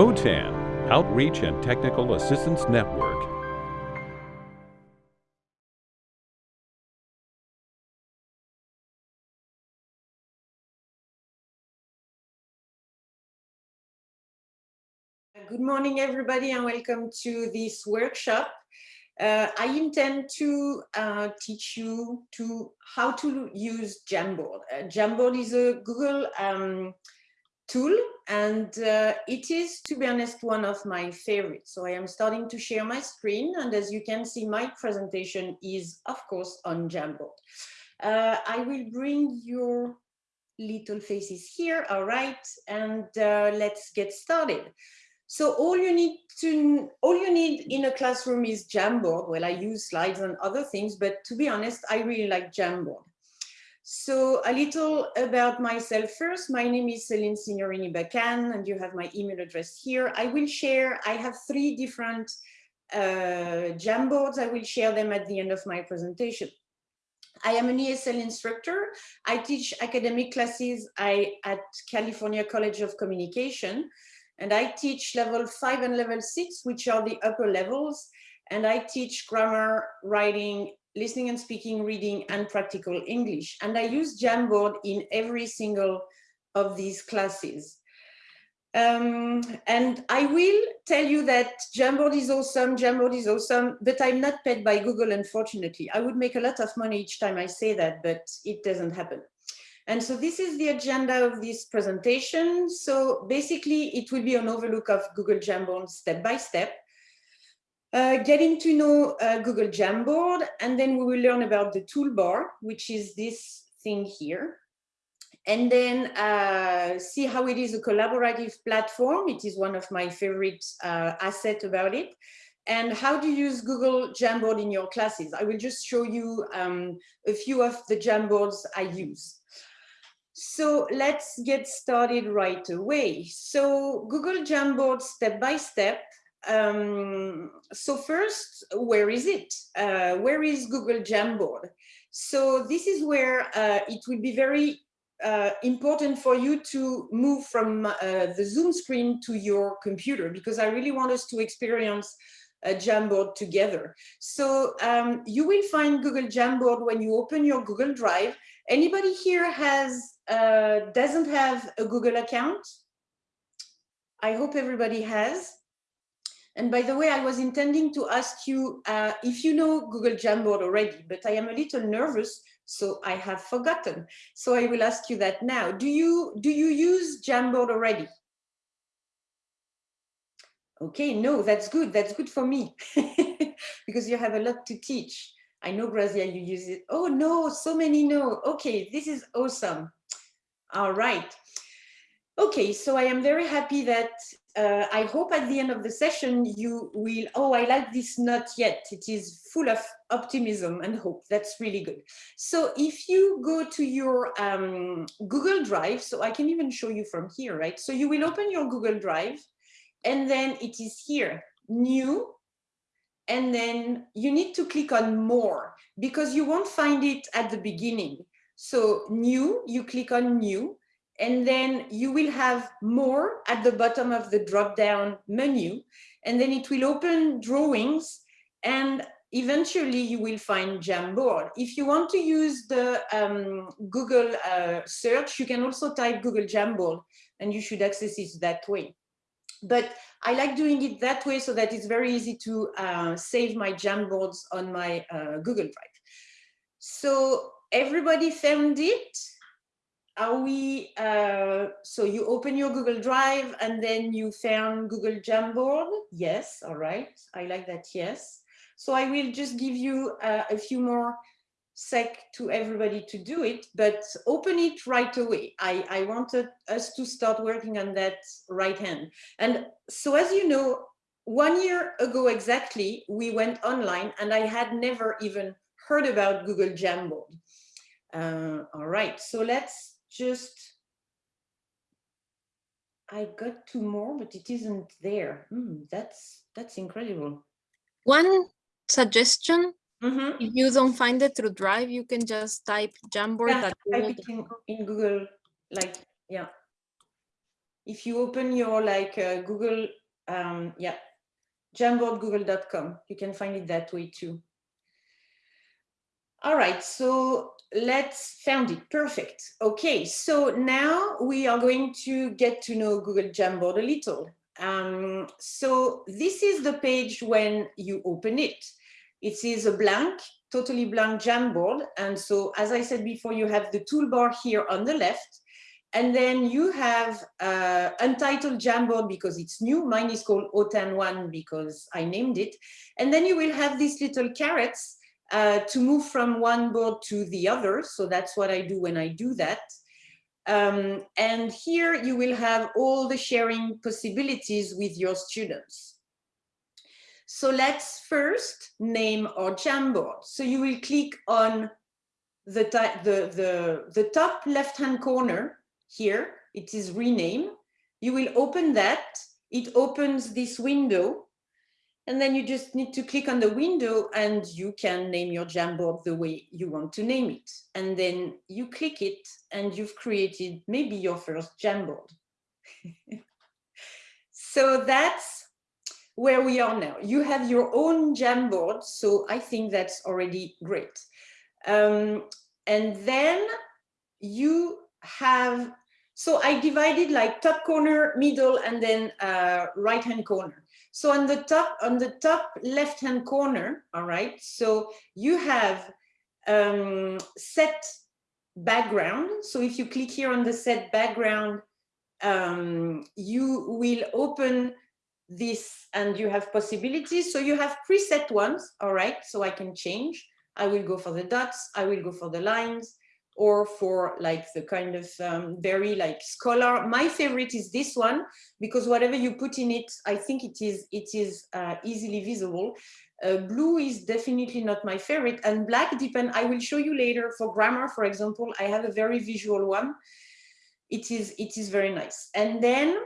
OTAN, Outreach and Technical Assistance Network. Good morning, everybody, and welcome to this workshop. Uh, I intend to uh, teach you to how to use Jamboard. Uh, Jamboard is a Google um, tool, and uh, it is, to be honest, one of my favorites. So I am starting to share my screen, and as you can see, my presentation is, of course, on Jamboard. Uh, I will bring your little faces here, all right, and uh, let's get started. So all you need to, all you need in a classroom is Jamboard. Well, I use slides and other things, but to be honest, I really like Jamboard. So a little about myself first. My name is Celine Signorini Bacan, and you have my email address here. I will share, I have three different uh, Jamboards. I will share them at the end of my presentation. I am an ESL instructor. I teach academic classes I, at California College of Communication. And I teach level five and level six, which are the upper levels. And I teach grammar, writing, listening and speaking, reading, and practical English. And I use Jamboard in every single of these classes. Um, and I will tell you that Jamboard is awesome, Jamboard is awesome, but I'm not paid by Google, unfortunately. I would make a lot of money each time I say that, but it doesn't happen. And so this is the agenda of this presentation. So basically it will be an overlook of Google Jamboard step by step, uh, getting to know uh, Google Jamboard, and then we will learn about the toolbar, which is this thing here. And then uh, see how it is a collaborative platform. It is one of my favorite uh, assets about it and how to use Google Jamboard in your classes. I will just show you um, a few of the Jamboards I use. So let's get started right away. So Google Jamboard step by step. Um, so first, where is it? Uh, where is Google Jamboard? So this is where uh, it will be very uh, important for you to move from uh, the Zoom screen to your computer because I really want us to experience a Jamboard together. So um, you will find Google Jamboard when you open your Google Drive. Anybody here has uh, doesn't have a Google account? I hope everybody has. And by the way, I was intending to ask you uh, if you know Google Jamboard already, but I am a little nervous, so I have forgotten. So I will ask you that now. Do you, do you use Jamboard already? Okay, no, that's good. That's good for me because you have a lot to teach. I know, Grazia, you use it. Oh, no, so many no. Okay, this is awesome. All right. Okay, so I am very happy that uh, I hope at the end of the session you will, oh, I like this not yet. It is full of optimism and hope. That's really good. So if you go to your um, Google Drive, so I can even show you from here, right? So you will open your Google Drive and then it is here, new, and then you need to click on more because you won't find it at the beginning. So new, you click on new, and then you will have more at the bottom of the drop down menu, and then it will open drawings and eventually you will find Jamboard. If you want to use the um, Google uh, search, you can also type Google Jamboard and you should access it that way. But I like doing it that way so that it's very easy to uh, save my Jamboards on my uh, Google Drive. So everybody found it? Are we, uh, so you open your Google Drive and then you found Google Jamboard? Yes, all right, I like that, yes. So I will just give you uh, a few more sec to everybody to do it, but open it right away. I, I wanted us to start working on that right hand. And so as you know, one year ago exactly, we went online and I had never even heard about Google Jamboard. Uh, all right, so let's just, I got two more, but it isn't there. Hmm, that's, that's incredible. One suggestion Mm -hmm. If you don't find it through Drive, you can just type Jamboard. Yeah, type it in, in Google, like, yeah. If you open your like uh, Google, um, yeah, jamboardgoogle.com, you can find it that way too. All right, so let's found it, perfect. Okay, so now we are going to get to know Google Jamboard a little. Um, so this is the page when you open it. It is a blank, totally blank Jamboard. And so, as I said before, you have the toolbar here on the left. And then you have uh, Untitled Jamboard because it's new. Mine is called OTAN1 because I named it. And then you will have these little carets uh, to move from one board to the other. So that's what I do when I do that. Um, and here you will have all the sharing possibilities with your students. So let's first name our Jamboard. So you will click on the, the, the, the top left-hand corner here. It is rename. You will open that. It opens this window and then you just need to click on the window and you can name your Jamboard the way you want to name it. And then you click it and you've created maybe your first Jamboard. so that's where we are now. You have your own Jamboard. So I think that's already great. Um, and then you have, so I divided like top corner, middle, and then uh, right hand corner. So on the top, on the top left-hand corner, all right, so you have um, set background. So if you click here on the set background, um, you will open this and you have possibilities. So you have preset ones, all right, so I can change. I will go for the dots, I will go for the lines, or for like the kind of um, very like scholar. My favorite is this one because whatever you put in it, I think it is it is uh, easily visible. Uh, blue is definitely not my favorite and black depend. I will show you later for grammar, for example, I have a very visual one. It is it is very nice. And then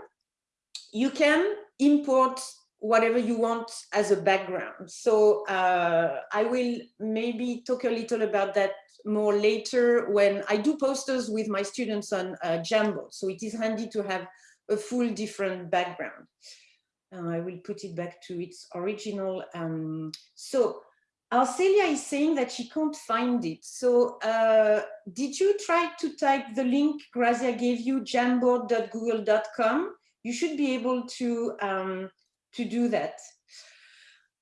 you can import whatever you want as a background. So uh, I will maybe talk a little about that more later when I do posters with my students on uh, Jamboard. So it is handy to have a full different background. Uh, I will put it back to its original. Um, so Arcelia is saying that she can't find it. So uh, did you try to type the link Grazia gave you, jamboard.google.com? You should be able to, um, to do that.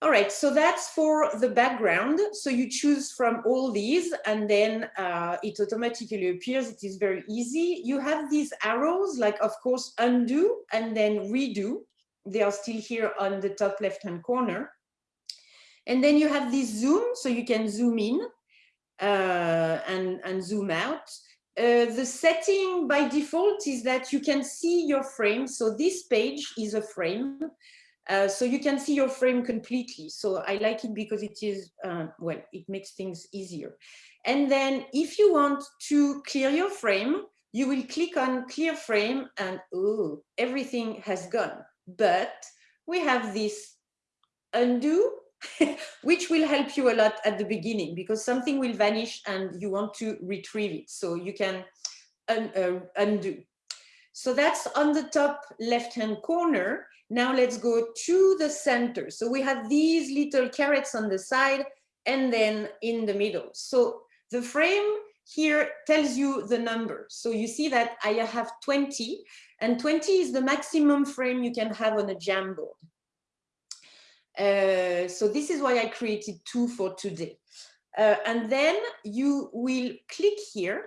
All right, so that's for the background. So you choose from all these and then uh, it automatically appears. It is very easy. You have these arrows, like of course, undo and then redo. They are still here on the top left-hand corner. And then you have this zoom, so you can zoom in uh, and, and zoom out. Uh, the setting by default is that you can see your frame. So this page is a frame. Uh, so you can see your frame completely. So I like it because it is, uh, well, it makes things easier. And then if you want to clear your frame, you will click on clear frame and oh, everything has gone. But we have this undo, which will help you a lot at the beginning because something will vanish and you want to retrieve it. So you can un uh, undo. So that's on the top left-hand corner. Now let's go to the center. So we have these little carets on the side and then in the middle. So the frame here tells you the number. So you see that I have 20 and 20 is the maximum frame you can have on a Jamboard. Uh, so this is why I created two for today. Uh, and then you will click here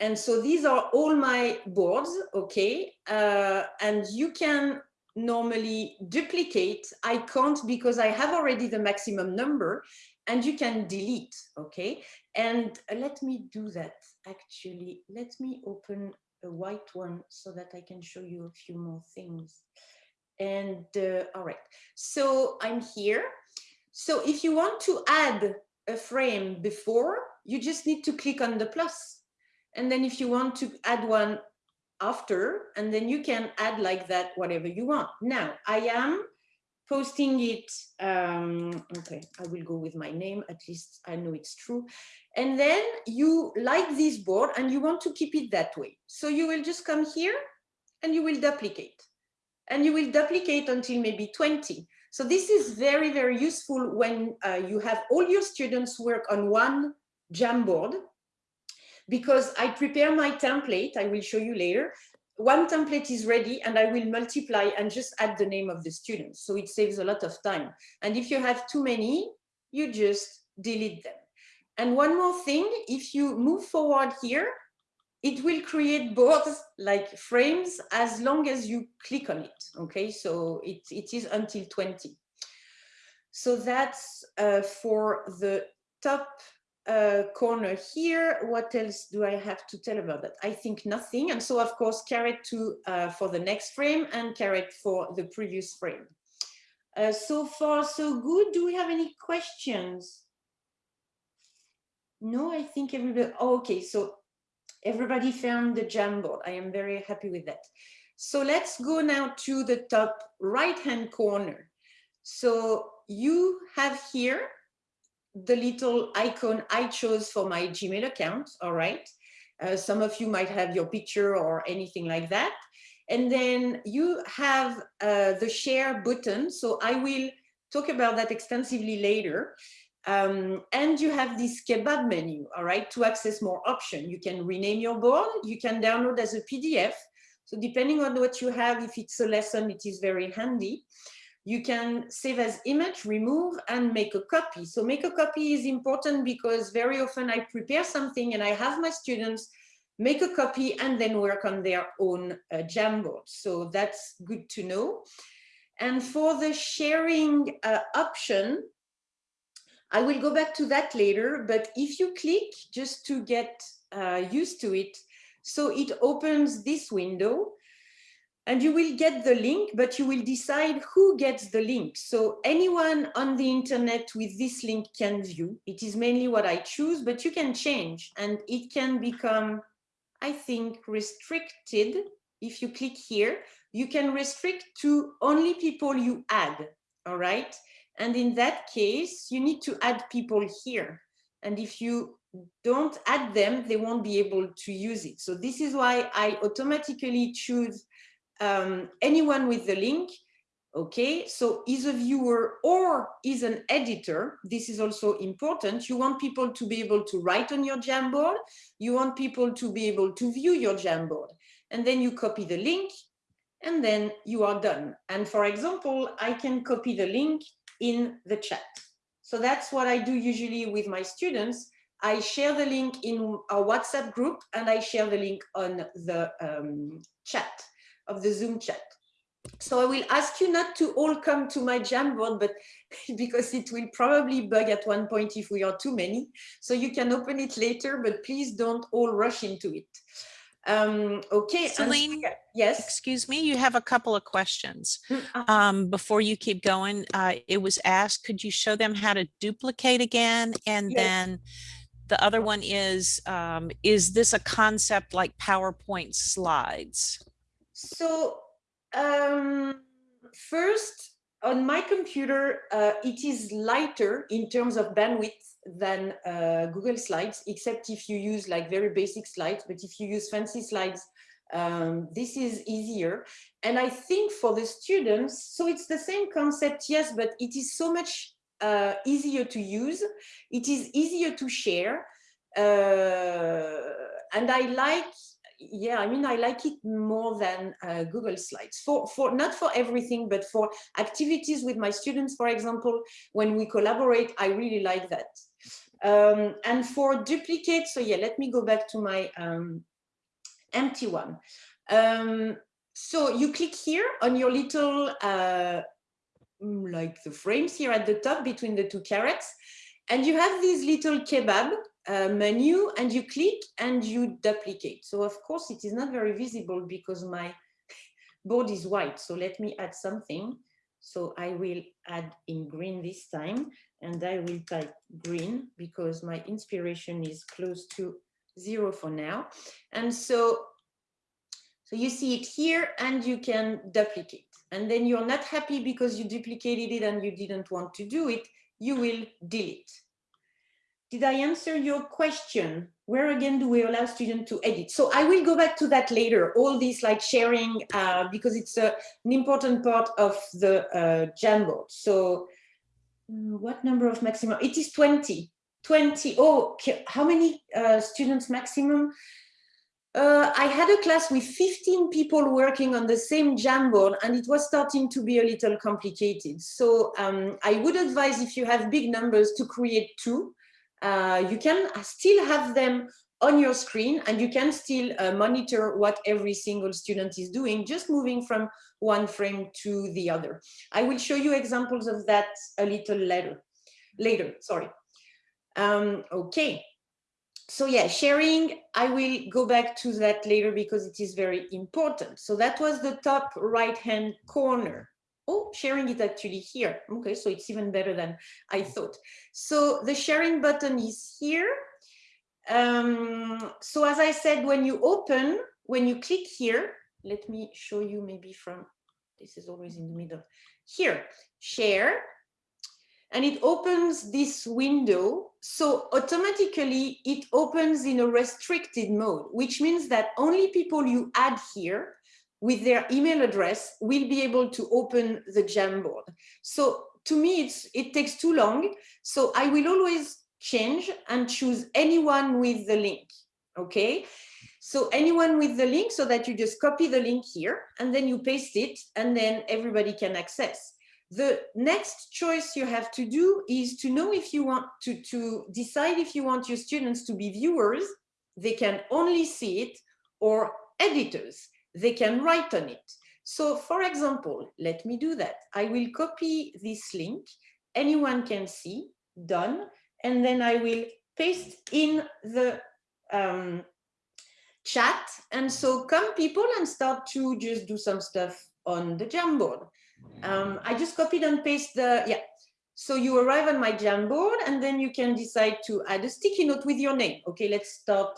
and so these are all my boards, okay? Uh, and you can normally duplicate. I can't because I have already the maximum number and you can delete, okay? And let me do that actually. Let me open a white one so that I can show you a few more things. And uh, all right, so I'm here. So if you want to add a frame before, you just need to click on the plus and then if you want to add one after, and then you can add like that, whatever you want. Now, I am posting it, um, okay, I will go with my name, at least I know it's true. And then you like this board and you want to keep it that way. So you will just come here and you will duplicate. And you will duplicate until maybe 20. So this is very, very useful when uh, you have all your students work on one Jamboard because I prepare my template, I will show you later. One template is ready and I will multiply and just add the name of the students. So it saves a lot of time. And if you have too many, you just delete them. And one more thing, if you move forward here, it will create boards like frames as long as you click on it. Okay, so it, it is until 20. So that's uh, for the top uh, corner here. What else do I have to tell about that? I think nothing. And so of course, caret to uh, for the next frame and caret for the previous frame. Uh, so far, so good. Do we have any questions? No, I think everybody, oh, okay, so everybody found the Jamboard. I am very happy with that. So let's go now to the top right-hand corner. So you have here the little icon I chose for my Gmail account, all right? Uh, some of you might have your picture or anything like that. And then you have uh, the share button. So I will talk about that extensively later. Um, and you have this kebab menu, all right, to access more options. You can rename your board, you can download as a PDF. So depending on what you have, if it's a lesson, it is very handy. You can save as image, remove, and make a copy. So make a copy is important because very often I prepare something and I have my students make a copy and then work on their own uh, Jamboard. So that's good to know. And for the sharing uh, option, I will go back to that later, but if you click just to get uh, used to it, so it opens this window and you will get the link, but you will decide who gets the link. So anyone on the internet with this link can view. It is mainly what I choose, but you can change and it can become, I think, restricted. If you click here, you can restrict to only people you add, all right? And in that case, you need to add people here. And if you don't add them, they won't be able to use it. So this is why I automatically choose um, anyone with the link. Okay, so is a viewer or is an editor. This is also important. You want people to be able to write on your Jamboard. You want people to be able to view your Jamboard. And then you copy the link and then you are done. And for example, I can copy the link in the chat. So that's what I do usually with my students. I share the link in our WhatsApp group and I share the link on the um, chat of the Zoom chat. So I will ask you not to all come to my Jamboard, but because it will probably bug at one point if we are too many. So you can open it later, but please don't all rush into it. Um, okay. Celine, yes. Excuse me, you have a couple of questions. Mm, uh, Um, before you keep going, uh, it was asked, could you show them how to duplicate again? And Yes. then the other one is, um, is this a concept like PowerPoint slides? So um, first, on my computer, uh, it is lighter in terms of bandwidth than uh, Google Slides, except if you use like very basic slides. But if you use fancy slides, um, this is easier. And I think for the students, so it's the same concept, yes, but it is so much uh, easier to use. It is easier to share. Uh, and I like yeah, I mean, I like it more than uh, Google Slides for, for not for everything, but for activities with my students, for example, when we collaborate, I really like that. Um, and for duplicate, so yeah, let me go back to my um, empty one. Um, so you click here on your little, uh, like the frames here at the top between the two carets, and you have this little kebab uh, menu and you click and you duplicate. So of course it is not very visible because my board is white. So let me add something. So I will add in green this time and I will type green because my inspiration is close to zero for now. And so, so you see it here and you can duplicate. And then you're not happy because you duplicated it and you didn't want to do it, you will delete. Did I answer your question? where again do we allow students to edit? So I will go back to that later, all this like sharing, uh, because it's an important part of the uh, Jamboard. So uh, what number of maximum? It is 20. 20. Oh, how many uh, students maximum? Uh, I had a class with 15 people working on the same Jamboard and it was starting to be a little complicated. So um, I would advise if you have big numbers to create two uh, you can still have them on your screen and you can still uh, monitor what every single student is doing, just moving from one frame to the other. I will show you examples of that a little later, later, sorry. Um, okay, so yeah, sharing, I will go back to that later because it is very important. So that was the top right-hand corner. Oh, sharing it actually here. Okay, so it's even better than I thought. So the sharing button is here. Um, so as I said, when you open, when you click here, let me show you maybe from, this is always in the middle. Here, share, and it opens this window. So automatically it opens in a restricted mode, which means that only people you add here with their email address will be able to open the Jamboard. So to me, it takes too long. So I will always change and choose anyone with the link, okay? So anyone with the link so that you just copy the link here and then you paste it and then everybody can access. The next choice you have to do is to know if you want to, to decide if you want your students to be viewers, they can only see it, or editors they can write on it. So for example, let me do that. I will copy this link. Anyone can see, done. And then I will paste in the um, chat. And so come people and start to just do some stuff on the Jamboard. Um, I just copied and paste the, yeah. So you arrive on my Jamboard and then you can decide to add a sticky note with your name. Okay, let's start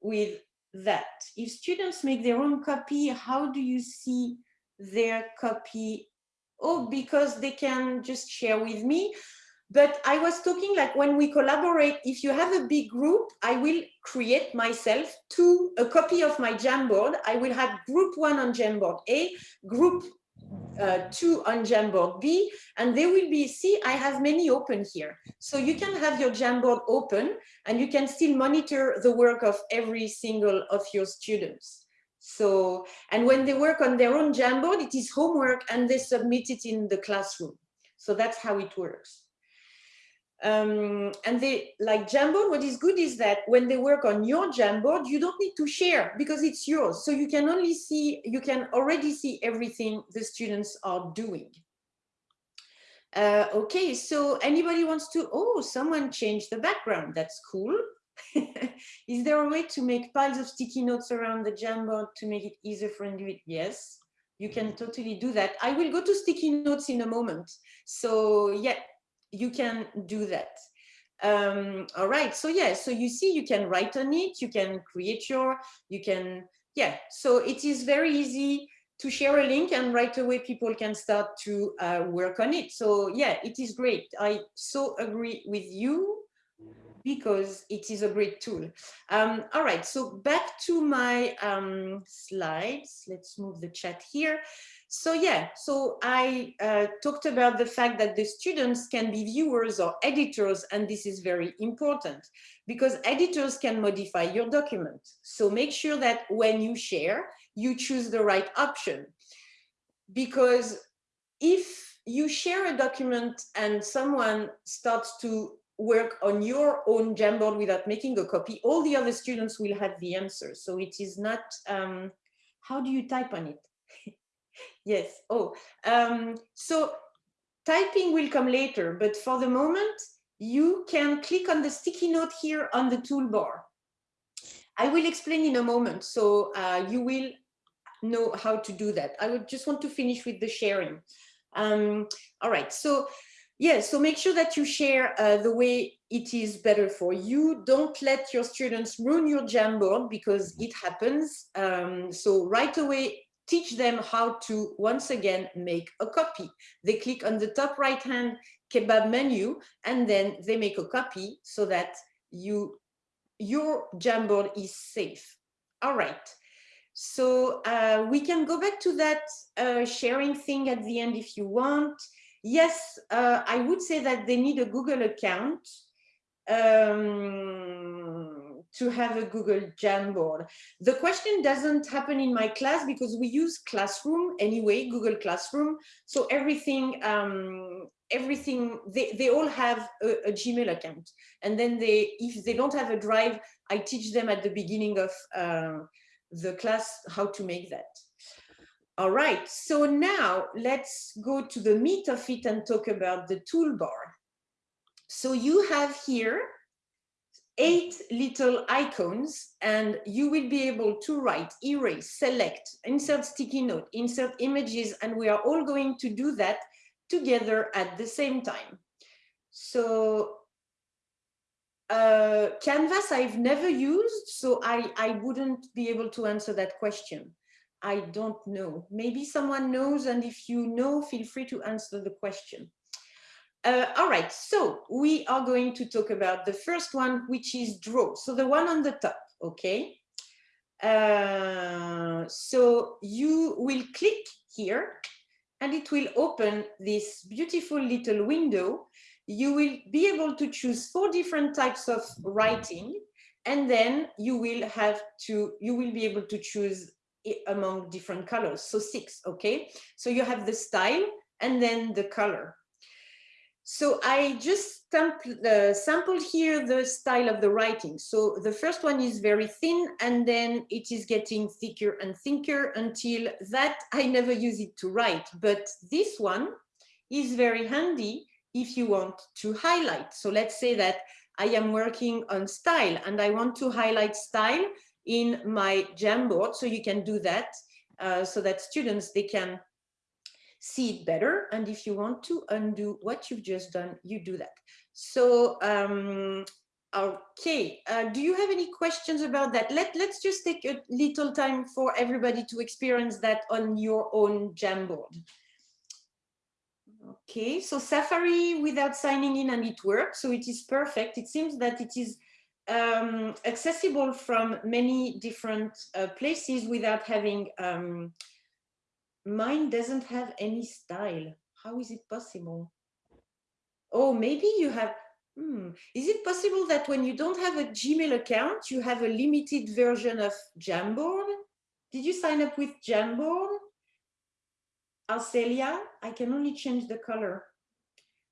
with that if students make their own copy, how do you see their copy? Oh, because they can just share with me. But I was talking like when we collaborate, if you have a big group, I will create myself to a copy of my Jamboard. I will have group one on Jamboard A, group uh, two on Jamboard B, and they will be, see, I have many open here. So you can have your Jamboard open and you can still monitor the work of every single of your students. So, and when they work on their own Jamboard, it is homework and they submit it in the classroom. So that's how it works. Um, and they like Jamboard, what is good is that when they work on your Jamboard, you don't need to share because it's yours. So you can only see, you can already see everything the students are doing. Uh, okay, so anybody wants to, oh, someone changed the background. That's cool. is there a way to make piles of sticky notes around the Jamboard to make it easier for individuals? Yes, you can totally do that. I will go to sticky notes in a moment. So yeah, you can do that. Um, all right, so yeah, so you see, you can write on it, you can create your, you can, yeah, so it is very easy to share a link and right away people can start to uh, work on it. So yeah, it is great. I so agree with you because it is a great tool. Um, all right, so back to my um, slides. Let's move the chat here. So yeah, so I uh, talked about the fact that the students can be viewers or editors, and this is very important because editors can modify your document. So make sure that when you share, you choose the right option. Because if you share a document and someone starts to work on your own Jamboard without making a copy, all the other students will have the answer. So it is not, um, how do you type on it? Yes. Oh, um, so typing will come later, but for the moment, you can click on the sticky note here on the toolbar. I will explain in a moment, so uh, you will know how to do that. I would just want to finish with the sharing. Um, all right, so yeah, so make sure that you share uh, the way it is better for you. Don't let your students ruin your Jamboard because it happens. Um, so right away, teach them how to, once again, make a copy. They click on the top right-hand kebab menu, and then they make a copy so that you your Jamboard is safe. All right. So uh, we can go back to that uh, sharing thing at the end if you want. Yes, uh, I would say that they need a Google account um, to have a Google Jamboard. The question doesn't happen in my class because we use Classroom anyway, Google Classroom. So everything, um, everything, they, they all have a, a, Gmail account. And then they, if they don't have a drive, I teach them at the beginning of uh, the class how to make that. All right, so now let's go to the meat of it and talk about the toolbar. So you have here eight little icons and you will be able to write, erase, select, insert sticky note, insert images, and we are all going to do that together at the same time. So uh, Canvas I've never used, so I, I wouldn't be able to answer that question. I don't know. Maybe someone knows, and if you know, feel free to answer the question. Uh, all right, so we are going to talk about the first one, which is draw. So the one on the top, okay? Uh, so you will click here and it will open this beautiful little window. You will be able to choose four different types of writing and then you will have to, you will be able to choose among different colors. So six, okay? So you have the style and then the color. So I just sample, uh, sampled here the style of the writing. So the first one is very thin and then it is getting thicker and thicker until that I never use it to write. But this one is very handy if you want to highlight. So let's say that I am working on style and I want to highlight style in my Jamboard. So you can do that uh, so that students, they can see it better. And if you want to undo what you've just done, you do that. So, um, okay, uh, do you have any questions about that? Let, let's just take a little time for everybody to experience that on your own Jamboard. Okay, so Safari without signing in and it works, so it is perfect. It seems that it is um, accessible from many different uh, places without having um, mine doesn't have any style. How is it possible? Oh, maybe you have, hmm. Is it possible that when you don't have a Gmail account, you have a limited version of Jamboard? Did you sign up with Jamboard? Arcelia, I can only change the color.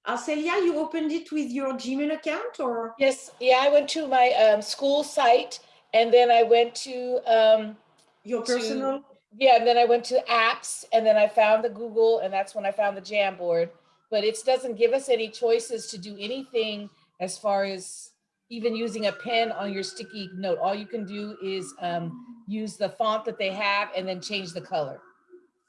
Arcelia, you opened it with your Gmail account or? Yes, yeah, I went to my um, school site and then I went to um, your personal. To, yeah, and then I went to apps and then I found the Google and that's when I found the Jamboard. But it doesn't give us any choices to do anything as far as even using a pen on your sticky note. All you can do is um, use the font that they have and then change the color.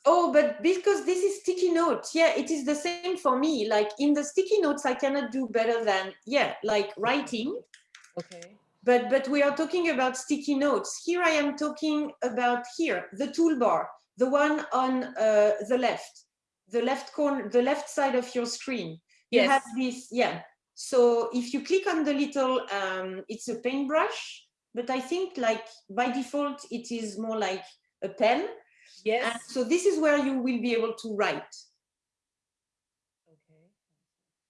Oh, but because this is sticky notes, yeah, it is the same for me. Like in the sticky notes, I cannot do better than, yeah, like writing. Okay but but we are talking about sticky notes. Here I am talking about here, the toolbar, the one on uh, the left, the left corner, the left side of your screen. You yes. have this, yeah. So if you click on the little, um, it's a paintbrush, but I think like by default, it is more like a pen. Yes. And so this is where you will be able to write. Okay.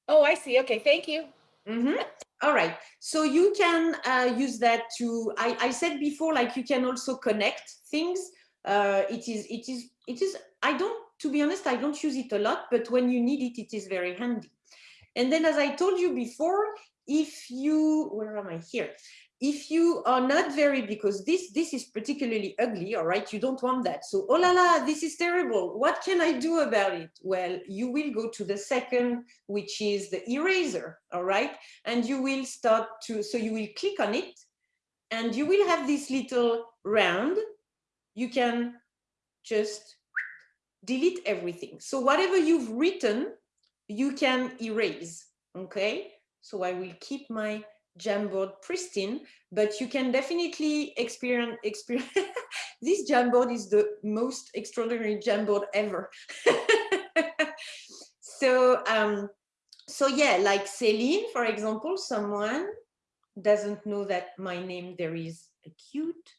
Oh, I see. Okay, thank you. Mm -hmm. All right, so you can uh, use that to, I, I, said before, like you can also connect things. Uh, it is, it is, it is, I don't, to be honest, I don't use it a lot, but when you need it, it is very handy. And then as I told you before, if you, where am I here? If you are not very because this this is particularly ugly all right? You don't want that. So oh la la this is terrible. What can i do about it? Well you will go to the second which is the eraser all right? And you will start to so you will click on it and you will have this little round. You can just delete everything. So whatever you've written you can erase okay? So i will keep my Jamboard pristine, but you can definitely experience, experience this Jamboard is the most extraordinary Jamboard ever. so, um, so yeah, like Celine, for example, someone doesn't know that my name, there is a cute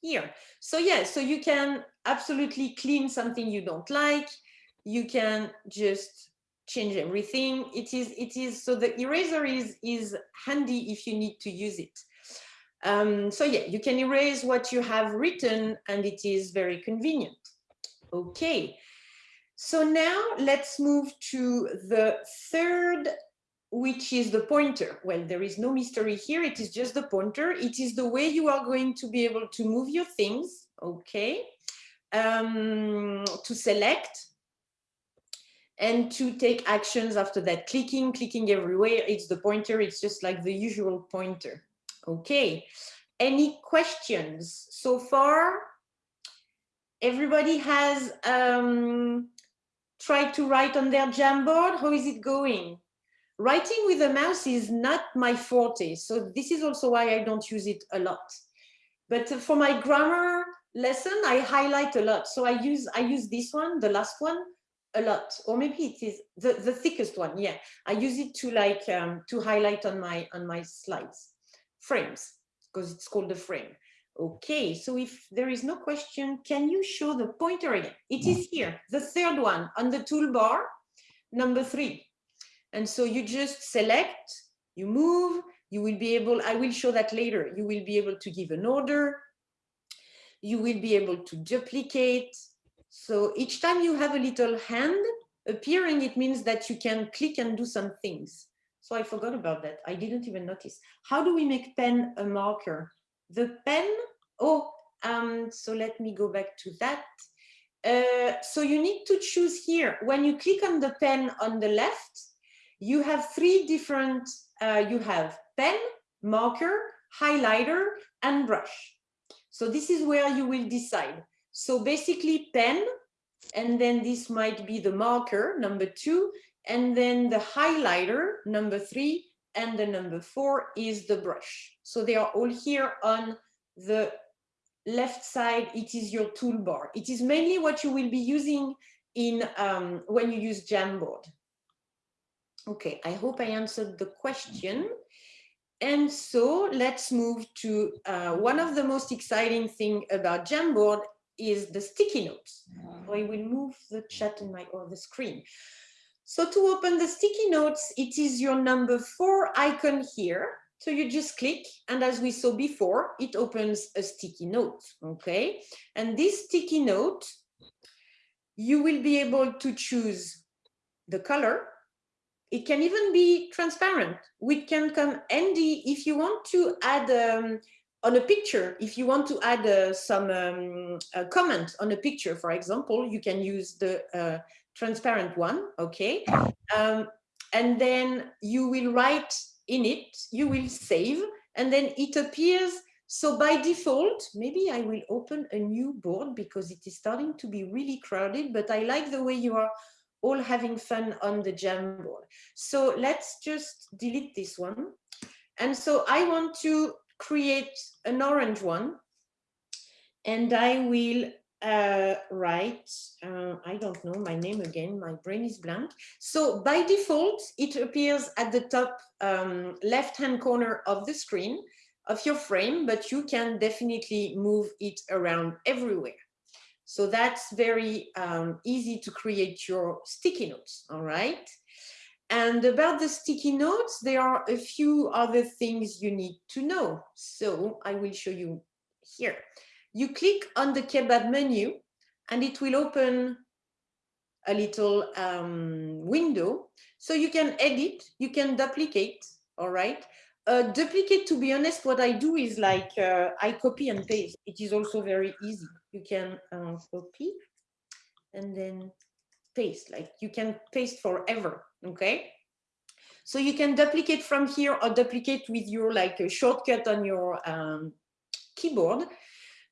here. So yeah, so you can absolutely clean something you don't like. You can just change everything. It is, it is, so the eraser is, is handy if you need to use it. Um, so yeah, you can erase what you have written and it is very convenient. Okay, so now let's move to the third, which is the pointer. Well, there is no mystery here. It is just the pointer. It is the way you are going to be able to move your things. Okay, um, to select and to take actions after that. Clicking, clicking everywhere. It's the pointer. It's just like the usual pointer. Okay, any questions so far? Everybody has um, tried to write on their Jamboard. How is it going? Writing with a mouse is not my forte. So this is also why I don't use it a lot. But for my grammar lesson, I highlight a lot. So I use I use this one, the last one, a lot. Or maybe it is the, the thickest one. Yeah, I use it to like um, to highlight on my on my slides frames because it's called the frame. Okay, so if there is no question, can you show the pointer again? It is here, the third one on the toolbar, number three. And so you just select, you move, you will be able, I will show that later, you will be able to give an order, you will be able to duplicate. So each time you have a little hand appearing, it means that you can click and do some things. So I forgot about that. I didn't even notice. How do we make pen a marker? The pen, oh, um, so let me go back to that. Uh, so you need to choose here. When you click on the pen on the left, you have three different, uh, you have pen, marker, highlighter, and brush. So this is where you will decide. So basically pen, and then this might be the marker, number two, and then the highlighter, number three, and the number four is the brush. So they are all here on the left side. It is your toolbar. It is mainly what you will be using in um, when you use Jamboard. Okay, I hope I answered the question. And so let's move to uh, one of the most exciting thing about Jamboard is the sticky notes. I will move the chat in my or the screen. So to open the sticky notes, it is your number four icon here. So you just click, and as we saw before, it opens a sticky note, okay? And this sticky note, you will be able to choose the color. It can even be transparent. We can come handy if you want to add um, on a picture, if you want to add uh, some um, comment on a picture, for example, you can use the uh, transparent one, okay? Um, and then you will write in it, you will save, and then it appears. So by default, maybe I will open a new board because it is starting to be really crowded, but I like the way you are all having fun on the Jamboard. So let's just delete this one. And so I want to create an orange one and I will uh, right, uh, I don't know my name again, my brain is blank. So by default, it appears at the top um, left-hand corner of the screen of your frame, but you can definitely move it around everywhere. So that's very um, easy to create your sticky notes, all right? And about the sticky notes, there are a few other things you need to know. So I will show you here you click on the kebab menu and it will open a little um, window. So you can edit, you can duplicate, all right? Uh, duplicate, to be honest, what I do is like, uh, I copy and paste. It is also very easy. You can uh, copy and then paste, like you can paste forever, okay? So you can duplicate from here or duplicate with your like a shortcut on your um, keyboard.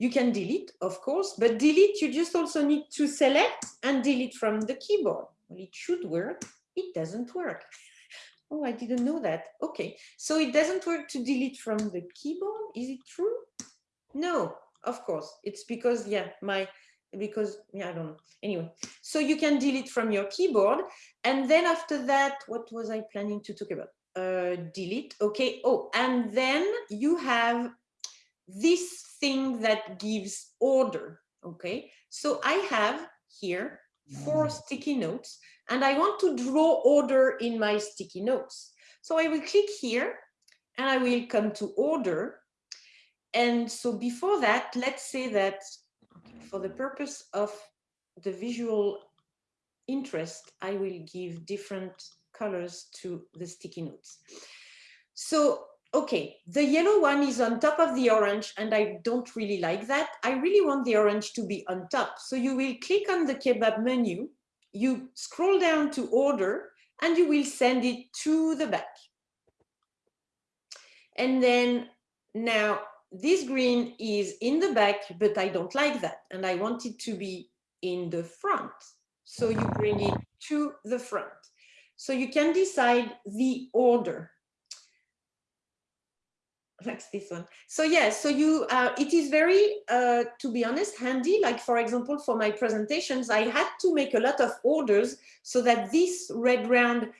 You can delete, of course, but delete, you just also need to select and delete from the keyboard. Well, it should work. It doesn't work. oh, I didn't know that. Okay, so it doesn't work to delete from the keyboard. Is it true? No, of course. It's because, yeah, my, because, yeah, I don't know. Anyway, so you can delete from your keyboard. And then after that, what was I planning to talk about? uh, delete. Okay. Oh, and then you have this thing that gives order. Okay. So I have here four sticky notes and I want to draw order in my sticky notes. So I will click here and I will come to order. And so before that, let's say that for the purpose of the visual interest, I will give different colors to the sticky notes. So, okay, the yellow one is on top of the orange and I don't really like that. I really want the orange to be on top. So you will click on the kebab menu, you scroll down to order and you will send it to the back. And then now this green is in the back, but I don't like that. And I want it to be in the front. So you bring it to the front. So you can decide the order. Like this one. So yeah, so you, uh, it is very, uh, to be honest, handy. Like for example, for my presentations, I had to make a lot of orders so that this red round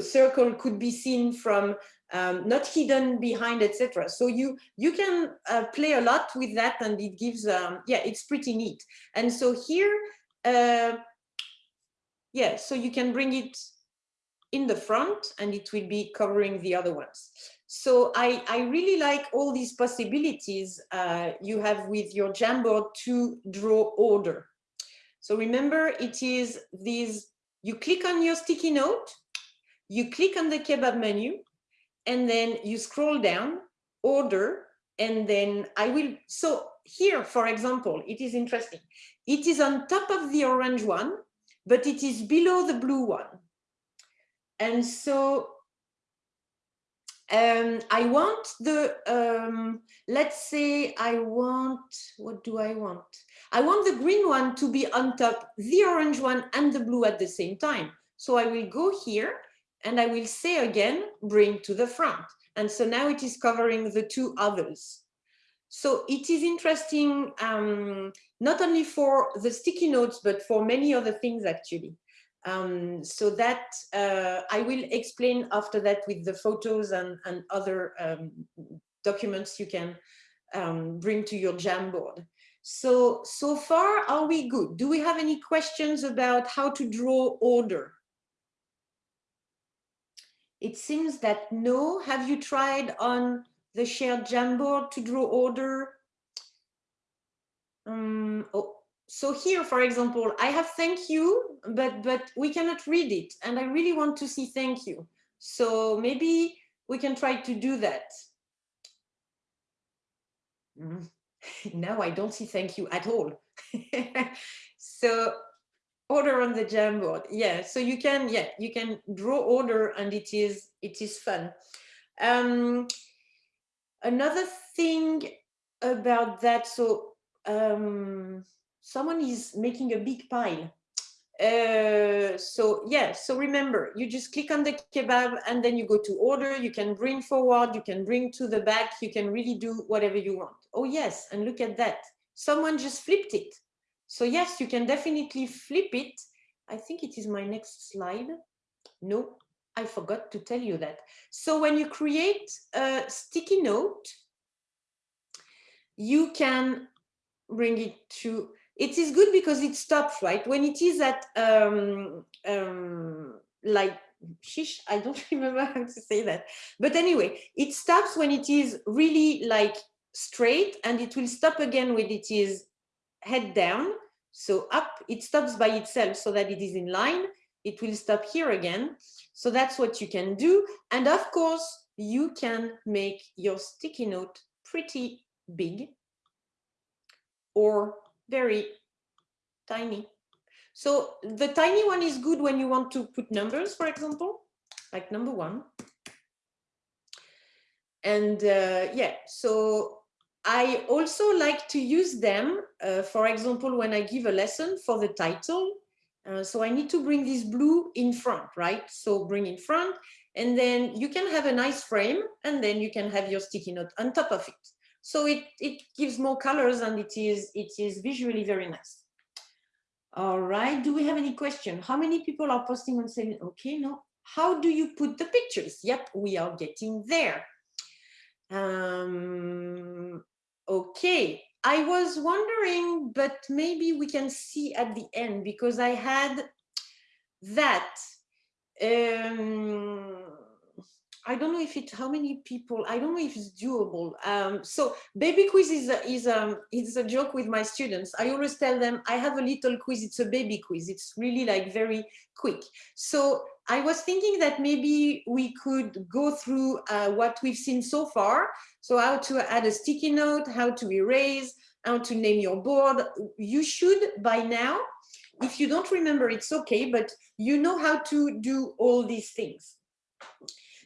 circle could be seen from um, not hidden behind, etc. So you you can uh, play a lot with that, and it gives um, yeah, it's pretty neat. And so here, uh, yeah, so you can bring it in the front, and it will be covering the other ones. So I I really like all these possibilities uh, you have with your Jamboard to draw order. So remember, it is these. You click on your sticky note, you click on the kebab menu, and then you scroll down, order, and then I will, so here, for example, it is interesting. It is on top of the orange one, but it is below the blue one. And so um, I want the, um, let's say I want, what do I want? I want the green one to be on top, the orange one and the blue at the same time. So I will go here and I will say again, bring to the front. And so now it is covering the two others. So it is interesting, um, not only for the sticky notes, but for many other things actually. Um, so that uh, I will explain after that with the photos and, and other um, documents you can um, bring to your Jamboard. So, so far, are we good? Do we have any questions about how to draw order? It seems that no. Have you tried on the shared Jamboard to draw order? Um, oh, so here, for example, I have thank you, but, but we cannot read it. And I really want to see thank you. So maybe we can try to do that. Mm. now I don't see thank you at all. so order on the Jamboard yeah so you can yeah you can draw order and it is it is fun. Um another thing about that so um someone is making a big pile. Uh so yeah so remember you just click on the kebab and then you go to order. You can bring forward you can bring to the back. You can really do whatever you want. Oh yes and look at that. Someone just flipped it so yes, you can definitely flip it. I think it is my next slide. No, I forgot to tell you that. So when you create a sticky note, you can bring it to, it is good because it stops, right? When it is at um, um, like, I don't remember how to say that. But anyway, it stops when it is really like straight and it will stop again when it is head down. So up, it stops by itself so that it is in line. It will stop here again. So that's what you can do. And of course, you can make your sticky note pretty big or very tiny. So the tiny one is good when you want to put numbers, for example, like number one. And uh, yeah, so I also like to use them, uh, for example, when I give a lesson for the title. Uh, so I need to bring this blue in front, right? So bring in front, and then you can have a nice frame, and then you can have your sticky note on top of it. So it, it gives more colors and it is, it is visually very nice. All right, do we have any question? How many people are posting on saying, okay, no, how do you put the pictures? Yep, we are getting there. Um, okay, I was wondering, but maybe we can see at the end because I had that. Um, I don't know if it, how many people, I don't know if it's doable. Um, so baby quiz is a, is um it's a joke with my students. I always tell them I have a little quiz. It's a baby quiz. It's really like very quick. So I was thinking that maybe we could go through uh, what we've seen so far. So how to add a sticky note, how to erase, how to name your board. You should by now, if you don't remember, it's okay, but you know how to do all these things.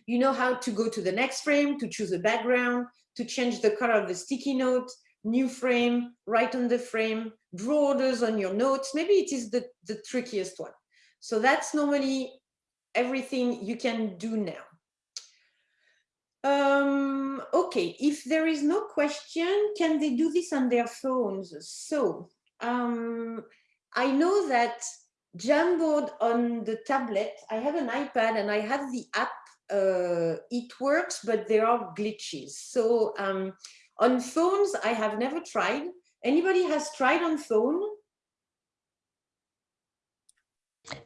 You know how to go to the next frame, to choose a background, to change the color of the sticky note, new frame, write on the frame, draw orders on your notes. Maybe it is the, the trickiest one. So that's normally everything you can do now. Um, okay, if there is no question, can they do this on their phones? So um, I know that Jamboard on the tablet, I have an iPad and I have the app, uh, it works, but there are glitches. So um, on phones, I have never tried. Anybody has tried on phone?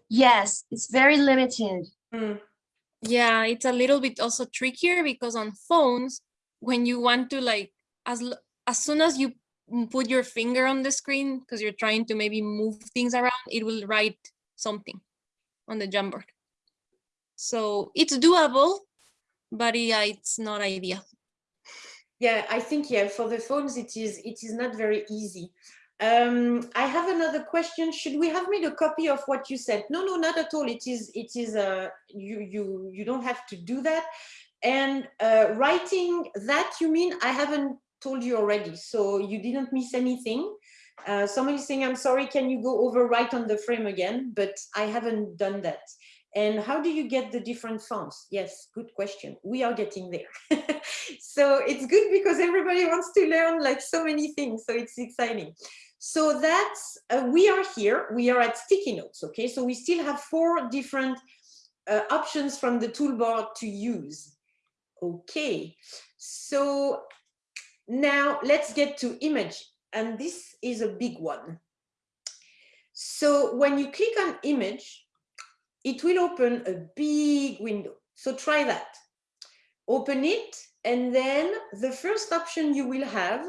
Yes, it's very limited. Hmm. Yeah, it's a little bit also trickier because on phones, when you want to like, as, as soon as you put your finger on the screen, because you're trying to maybe move things around, it will write something on the Jamboard. So it's doable, but yeah, it's not ideal. Yeah, I think, yeah, for the phones, it is, it is not very easy. Um, I have another question. Should we have made a copy of what you said? No, no, not at all. It is, it is, uh, you, you, you don't have to do that. And uh, writing that, you mean, I haven't told you already, so you didn't miss anything. Uh, somebody saying, I'm sorry, can you go over right on the frame again? But I haven't done that. And how do you get the different fonts? Yes, good question. We are getting there. so it's good because everybody wants to learn like so many things. So it's exciting. So that's, uh, we are here, we are at sticky notes, okay? So we still have four different uh, options from the toolbar to use. Okay, so now let's get to image. And this is a big one. So when you click on image, it will open a big window. So try that. Open it, and then the first option you will have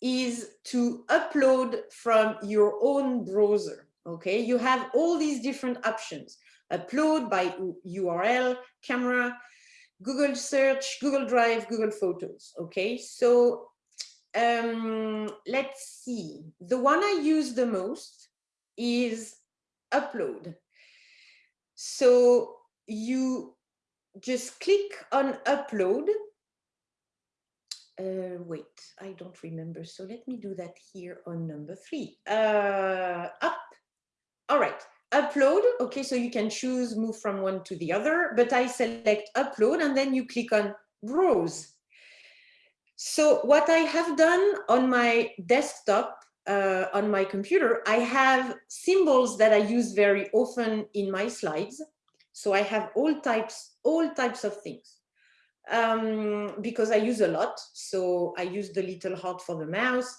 is to upload from your own browser. Okay, you have all these different options. Upload by URL, camera, Google search, Google Drive, Google Photos. Okay, so um, let's see. The one I use the most is upload. So you just click on upload. Uh, wait, I don't remember. So let me do that here on number three. Uh, up. All right, upload. Okay, so you can choose move from one to the other, but I select upload and then you click on browse. So what I have done on my desktop, uh, on my computer, I have symbols that I use very often in my slides. So I have all types, all types of things um, because I use a lot. So I use the little heart for the mouse.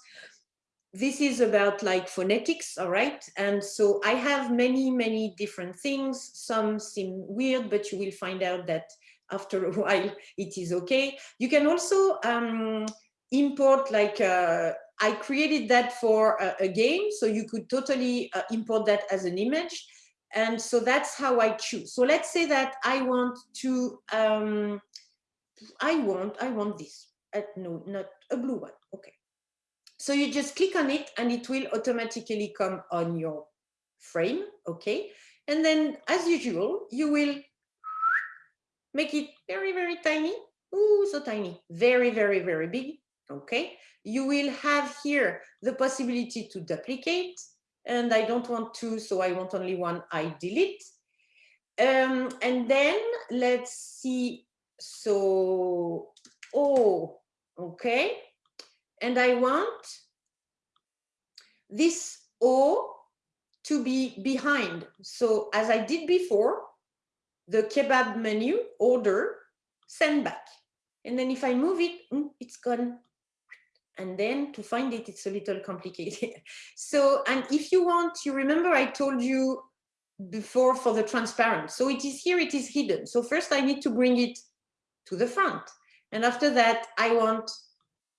This is about like phonetics, all right? And so I have many, many different things. Some seem weird, but you will find out that after a while it is okay. You can also um, import like, uh, I created that for a, a, game, so you could totally uh, import that as an image. And so that's how I choose. So let's say that I want to, um, I want, I want this. Uh, no, not a blue one. Okay. So you just click on it and it will automatically come on your frame. Okay. And then as usual, you will make it very, very tiny. Ooh, so tiny. Very, very, very big. Okay. You will have here the possibility to duplicate and I don't want to, so I want only one, I delete. Um, and then let's see, so, oh, okay. And I want this O to be behind. So as I did before, the kebab menu, order, send back. And then if I move it, mm, it's gone. And then to find it, it's a little complicated. so, and if you want, you remember I told you before for the transparent. So it is here, it is hidden. So first I need to bring it to the front. And after that, I want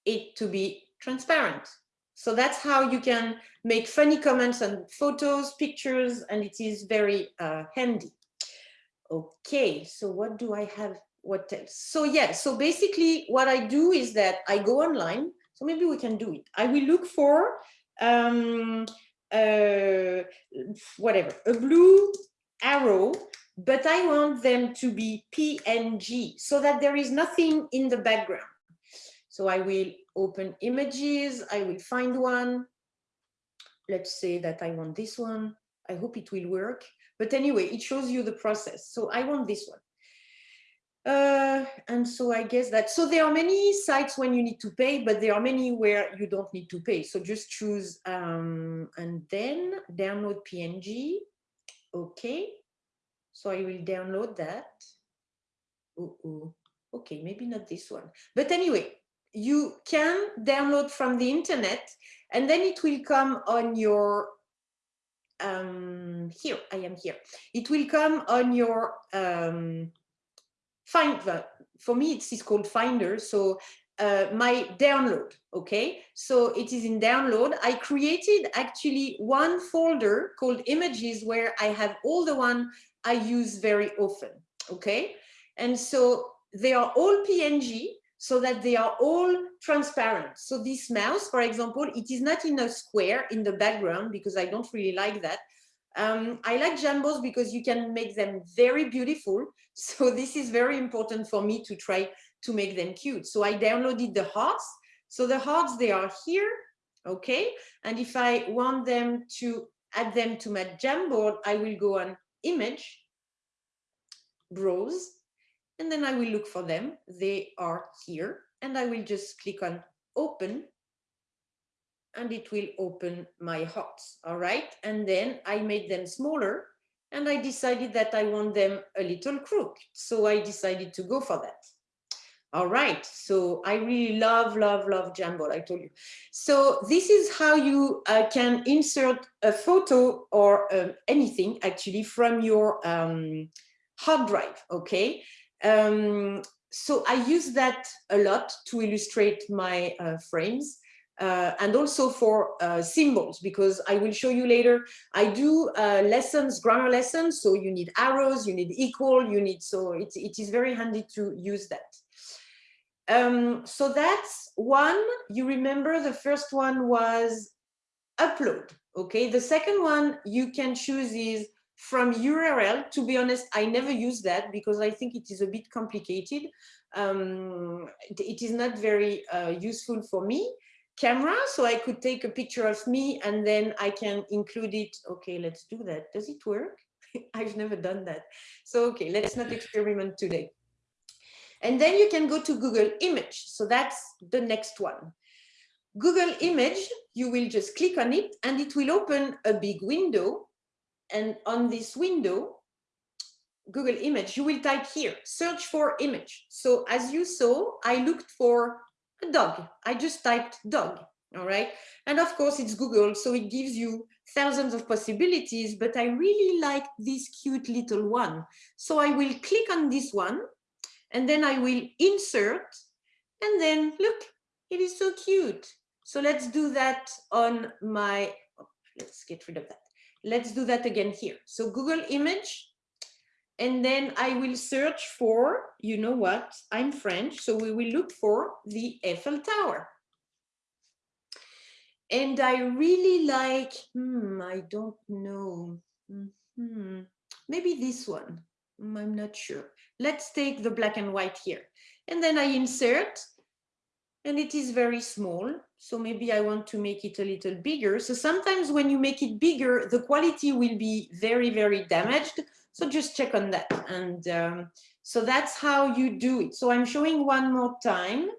it to be transparent. So that's how you can make funny comments and photos, pictures, and it is very uh, handy. Okay, so what do I have? What else? So yeah, so basically what I do is that I go online. So maybe we can do it. I will look for um, uh, whatever, a blue arrow, but I want them to be PNG so that there is nothing in the background. So I will open images, I will find one. Let's say that I want this one. I hope it will work. But anyway, it shows you the process. So I want this one. Uh, and so I guess that, so there are many sites when you need to pay, but there are many where you don't need to pay. So just choose um, and then download PNG. Okay. So I will download that. Ooh, ooh. Okay, maybe not this one. But anyway, you can download from the internet and then it will come on your um here i am here it will come on your um find for me it's, it's called finder so uh, my download okay so it is in download i created actually one folder called images where i have all the one i use very often okay and so they are all png so that they are all transparent. So this mouse, for example, it is not in a square in the background because I don't really like that. Um, I like Jambos because you can make them very beautiful. So this is very important for me to try to make them cute. So I downloaded the hearts. So the hearts, they are here, okay? And if I want them to add them to my Jamboard, I will go on image, browse, and then I will look for them. They are here and I will just click on open and it will open my hots. All right. And then I made them smaller and I decided that I want them a little crooked. So I decided to go for that. All right, so I really love, love, love Jamboard, I told you. So this is how you uh, can insert a photo or uh, anything actually from your um, hard drive, okay? Um, so I use that a lot to illustrate my uh, frames. Uh, and also for uh, symbols, because I will show you later, I do uh, lessons, grammar lessons, so you need arrows, you need equal, you need, so it, it is very handy to use that. Um, so that's one, you remember the first one was upload, okay? The second one you can choose is from URL, to be honest, I never use that because I think it is a bit complicated. Um, it is not very uh, useful for me. Camera, so I could take a picture of me and then I can include it. Okay, let's do that. Does it work? I've never done that. So, okay, let's not experiment today. And then you can go to Google Image. So that's the next one. Google Image, you will just click on it and it will open a big window and on this window, Google image, you will type here, search for image. So as you saw, I looked for a dog. I just typed dog, all right? And of course it's Google, so it gives you thousands of possibilities, but I really like this cute little one. So I will click on this one and then I will insert and then look, it is so cute. So let's do that on my, oh, let's get rid of that. Let's do that again here. So Google image, and then I will search for, you know what, I'm French, so we will look for the Eiffel Tower. And I really like, hmm, I don't know, mm -hmm. maybe this one, I'm not sure. Let's take the black and white here. And then I insert, and it is very small. So maybe I want to make it a little bigger. So sometimes when you make it bigger, the quality will be very, very damaged. So just check on that. And um, so that's how you do it. So I'm showing one more time.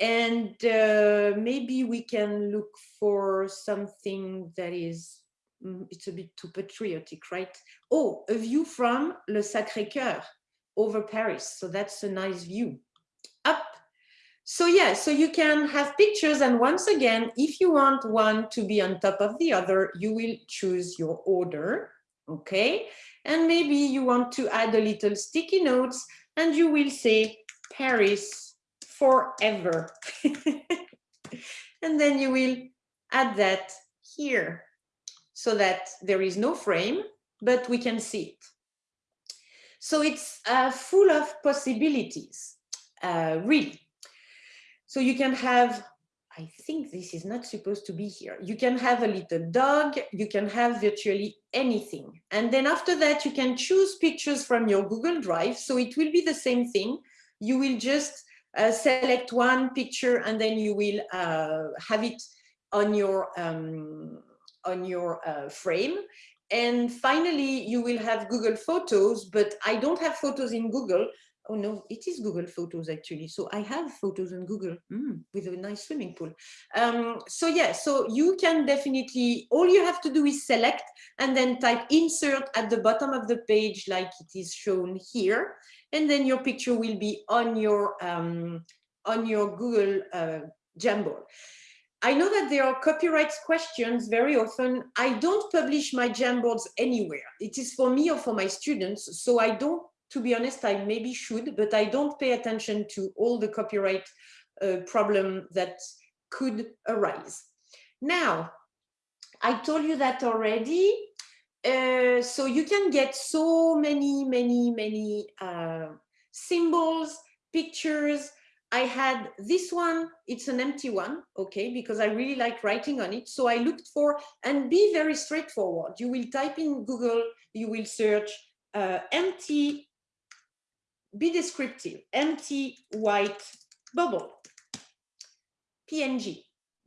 And uh, maybe we can look for something that is Mm, it's a bit too patriotic, right? Oh, a view from Le Sacré-Cœur over Paris. So that's a nice view. Up. So yeah, so you can have pictures. And once again, if you want one to be on top of the other, you will choose your order. Okay. And maybe you want to add a little sticky notes and you will say Paris forever. and then you will add that here so that there is no frame, but we can see it. So it's uh, full of possibilities, uh, really. So you can have, I think this is not supposed to be here. You can have a little dog, you can have virtually anything. And then after that, you can choose pictures from your Google Drive. So it will be the same thing. You will just uh, select one picture and then you will uh, have it on your um, on your uh, frame. And finally, you will have Google Photos, but I don't have photos in Google. Oh no, it is Google Photos actually. So I have photos on Google mm, with a nice swimming pool. Um, so yeah, so you can definitely, all you have to do is select and then type insert at the bottom of the page like it is shown here. And then your picture will be on your, um, on your Google uh, Jamboard. I know that there are copyright questions very often. I don't publish my Jamboards anywhere. It is for me or for my students. So I don't, to be honest, I maybe should, but I don't pay attention to all the copyright uh, problem that could arise. Now, I told you that already. Uh, so you can get so many, many, many uh, symbols, pictures, I had this one, it's an empty one, okay, because I really like writing on it. So I looked for, and be very straightforward. You will type in Google, you will search uh, empty, be descriptive, empty white bubble, PNG.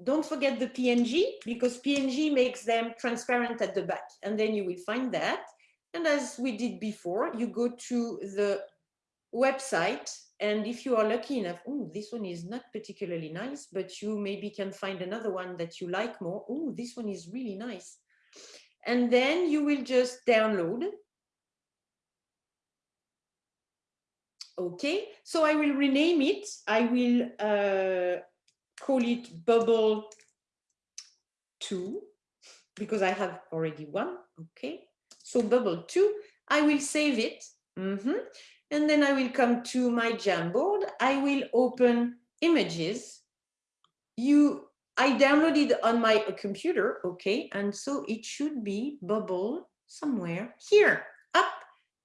Don't forget the PNG because PNG makes them transparent at the back. And then you will find that. And as we did before, you go to the website and if you are lucky enough, oh, this one is not particularly nice, but you maybe can find another one that you like more. Oh, this one is really nice. And then you will just download. Okay, so I will rename it. I will uh, call it bubble two because I have already one. Okay, so bubble two, I will save it. Mm -hmm and then I will come to my Jamboard. I will open images. You, I downloaded on my computer, okay, and so it should be bubble somewhere here, up,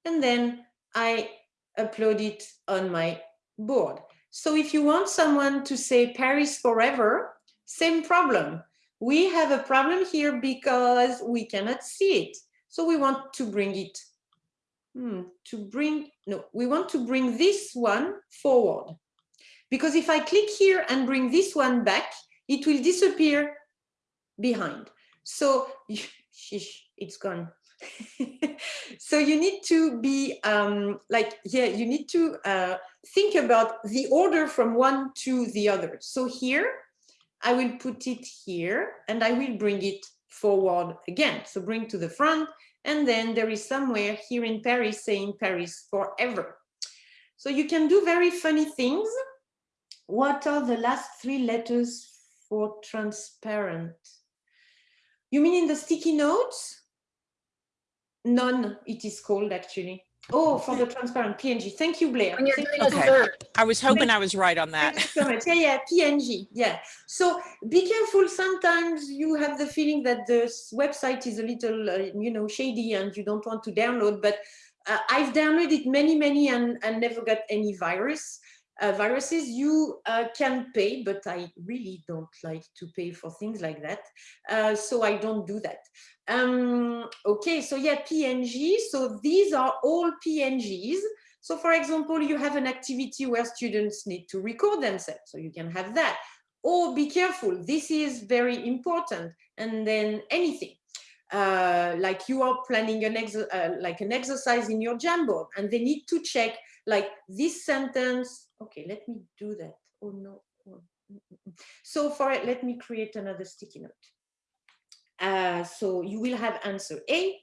and then I upload it on my board. So if you want someone to say Paris forever, same problem. We have a problem here because we cannot see it. So we want to bring it hmm, to bring, no, we want to bring this one forward. Because if I click here and bring this one back, it will disappear behind. So, it's gone. so you need to be um, like, yeah, you need to uh, think about the order from one to the other. So here, I will put it here and I will bring it forward again. So bring to the front and then there is somewhere here in Paris saying Paris forever. So you can do very funny things. What are the last three letters for transparent? You mean in the sticky notes? None, it is called actually. Oh, for the transparent PNG. Thank you, Blair. Thank you. Okay. I was hoping I was right on that. so much. Yeah, yeah, PNG. Yeah. So be careful. Sometimes you have the feeling that the website is a little, uh, you know, shady and you don't want to download. But uh, I've downloaded many, many and, and never got any virus. Uh, viruses you uh, can pay, but I really don't like to pay for things like that. Uh, so I don't do that. Um, okay, so yeah, PNG. So these are all PNGs. So for example, you have an activity where students need to record themselves, so you can have that. Or be careful, this is very important. And then anything, uh, like you are planning an ex uh, like an exercise in your Jamboard, and they need to check like this sentence. Okay, let me do that. Oh no. Oh, mm, mm, mm. So for it, let me create another sticky note. Uh, so you will have answer A,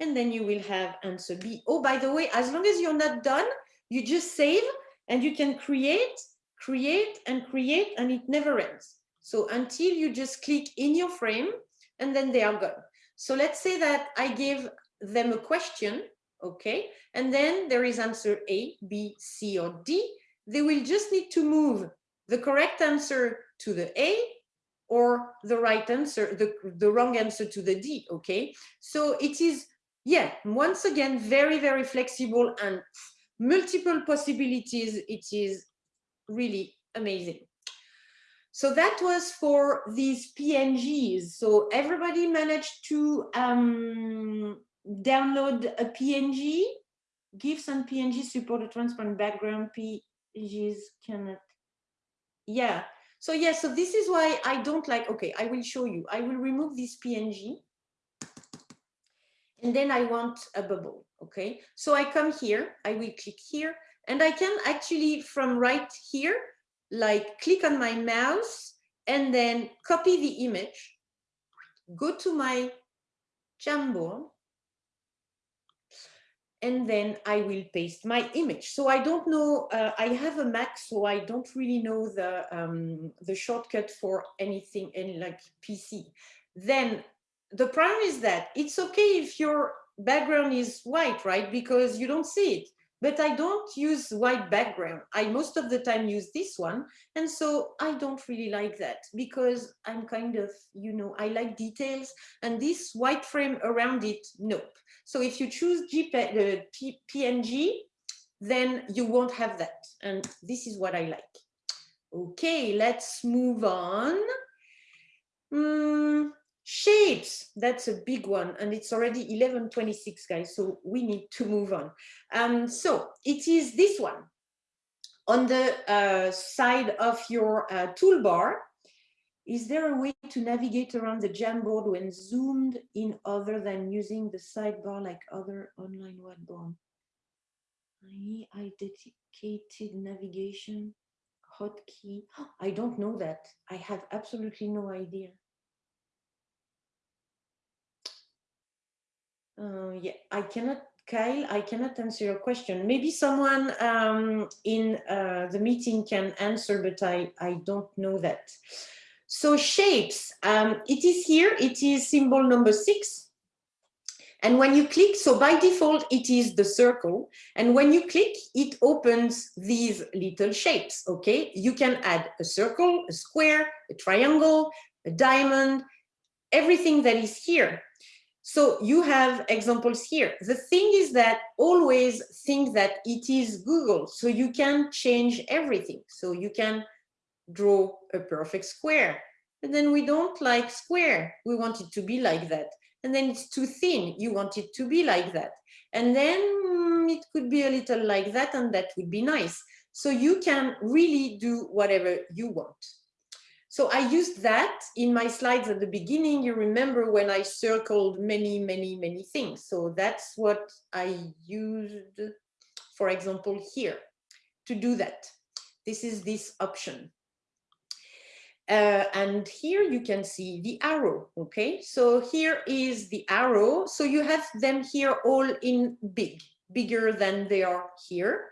and then you will have answer B. Oh, by the way, as long as you're not done, you just save and you can create, create and create and it never ends. So until you just click in your frame and then they are gone. So let's say that I give them a question, okay? And then there is answer A, B, C, or D. They will just need to move the correct answer to the A or the right answer, the, the wrong answer to the D, okay? So it is, yeah, once again, very, very flexible and multiple possibilities. It is really amazing. So that was for these PNGs. So everybody managed to um, download a PNG. GIFs and PNG support a transparent background. PNGs cannot. Yeah. So yeah, so this is why I don't like, okay, I will show you. I will remove this PNG. And then I want a bubble, okay? So I come here, I will click here, and I can actually from right here, like click on my mouse and then copy the image, go to my Jamboard, and then I will paste my image. So I don't know, uh, I have a Mac, so I don't really know the, um, the shortcut for anything in like PC. Then the problem is that it's okay if your background is white, right? Because you don't see it but I don't use white background. I most of the time use this one. And so I don't really like that because I'm kind of, you know, I like details and this white frame around it, nope. So if you choose JPEG, uh, PNG, then you won't have that. And this is what I like. Okay, let's move on. Mm, Shapes, that's a big one, and it's already 11.26, guys, so we need to move on. Um, so it is this one. On the uh, side of your uh, toolbar, is there a way to navigate around the Jamboard when zoomed in other than using the sidebar like other online whiteboard? I dedicated navigation hotkey. I don't know that. I have absolutely no idea. Uh, yeah, I cannot, Kyle, I cannot answer your question. Maybe someone um, in uh, the meeting can answer, but I, I don't know that. So shapes, um, it is here, it is symbol number six. And when you click, so by default, it is the circle. And when you click, it opens these little shapes, okay? You can add a circle, a square, a triangle, a diamond, everything that is here. So you have examples here. The thing is that always think that it is Google, so you can change everything. So you can draw a perfect square, and then we don't like square. We want it to be like that. And then it's too thin. You want it to be like that. And then it could be a little like that, and that would be nice. So you can really do whatever you want. So I used that in my slides at the beginning. You remember when I circled many, many, many things. So that's what I used, for example, here to do that. This is this option. Uh, and here you can see the arrow, okay? So here is the arrow. So you have them here all in big, bigger than they are here.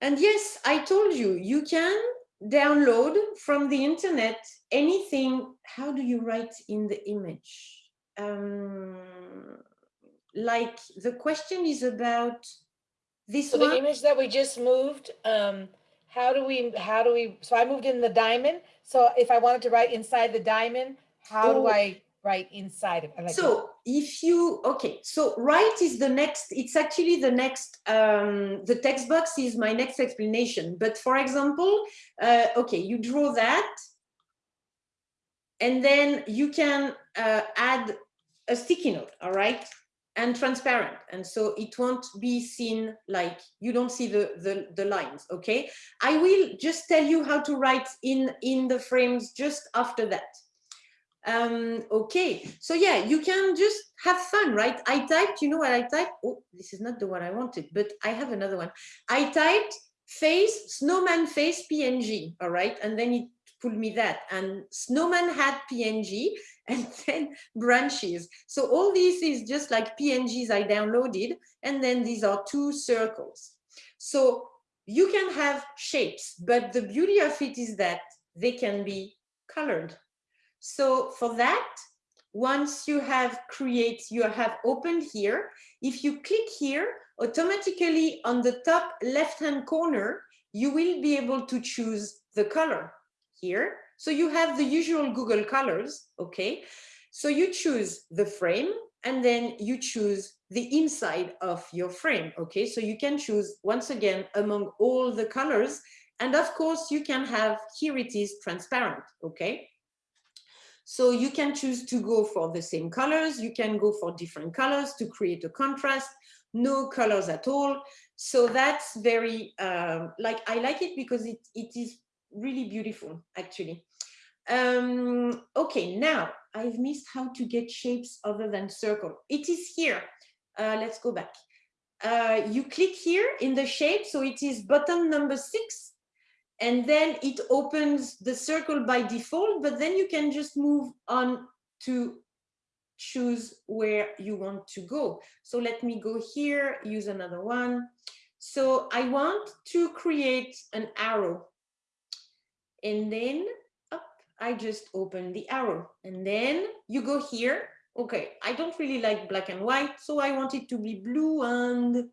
And yes, I told you, you can download from the internet anything how do you write in the image um, like the question is about this So one the image that we just moved, um, how do we, how do we, so I moved in the diamond. So if I wanted to write inside the diamond, how do Oh. I write inside? Like, so if you okay so right is the next it's actually the next um the text box is my next explanation. But for example uh okay you draw that and then you can uh, add a sticky note all right and transparent. And so it won't be seen like you don't see the the, the lines okay? I will just tell you how to write in in the frames just after that um okay so yeah you can just have fun right i typed you know what i typed oh this is not the one i wanted but i have another one i typed face snowman face png all right and then it pulled me that. And Snowman had PNG and then branches. So all this is just like PNGs I downloaded. And then these are two circles. So you can have shapes, but the beauty of it is that they can be colored. So for that, once you have create, you have opened here, if you click here, automatically on the top left-hand corner, you will be able to choose the color here. So you have the usual Google colors, okay? So you choose the frame and then you choose the inside of your frame, okay? So you can choose once again among all the colors. And of course you can have, here it is transparent, okay? So you can choose to go for the same colors. You can go for different colors to create a contrast, no colors at all. So that's very, um, like, I like it because it, it is really beautiful, actually. Um, okay, now I've missed how to get shapes other than circle. It is here. Uh, let's go back. Uh, you click here in the shape. So it is button number six and then it opens the circle by default, but then you can just move on to choose where you want to go. So let me go here, use another one. So I want to create an arrow and then up, I just open the arrow and then you go here. Okay, I don't really like black and white, so I want it to be blue and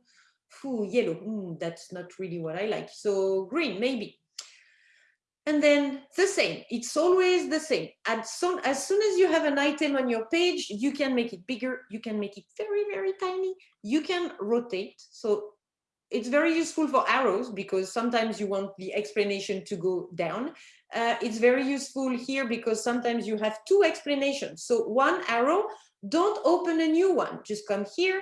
ooh, yellow. Mm, that's not really what I like. So green, maybe. And then the same, it's always the same. As soon, as soon as you have an item on your page, you can make it bigger, you can make it very, very tiny, you can rotate. So it's very useful for arrows because sometimes you want the explanation to go down. Uh, it's very useful here because sometimes you have two explanations. So one arrow, don't open a new one, just come here,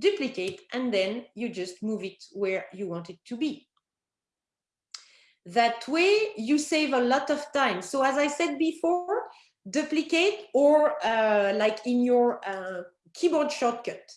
duplicate, and then you just move it where you want it to be. That way you save a lot of time. So as I said before, duplicate or uh, like in your uh, keyboard shortcut.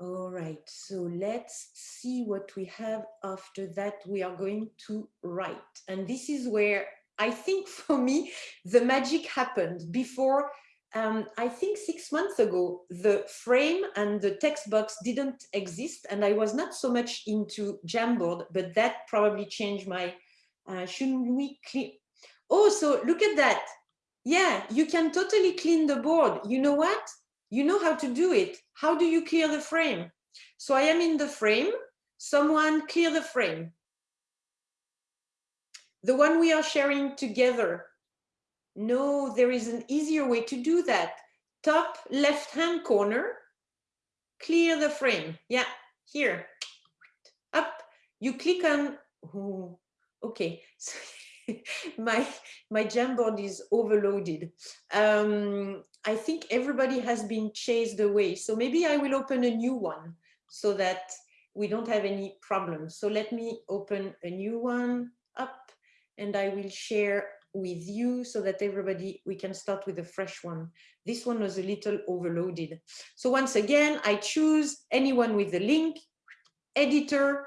All right, so let's see what we have after that. We are going to write. And this is where I think for me, the magic happened before um, I think six months ago, the frame and the text box didn't exist and I was not so much into Jamboard, but that probably changed my, uh, shouldn't we clean? Oh, so look at that. Yeah, you can totally clean the board. You know what? You know how to do it. How do you clear the frame? So I am in the frame. Someone clear the frame. The one we are sharing together. No, there is an easier way to do that. Top left-hand corner, clear the frame. Yeah, here, up. You click on, oh, okay. my my Jamboard is overloaded. Um, I think everybody has been chased away. So maybe I will open a new one so that we don't have any problems. So let me open a new one up and I will share with you so that everybody, we can start with a fresh one. This one was a little overloaded. So once again, I choose anyone with the link, editor,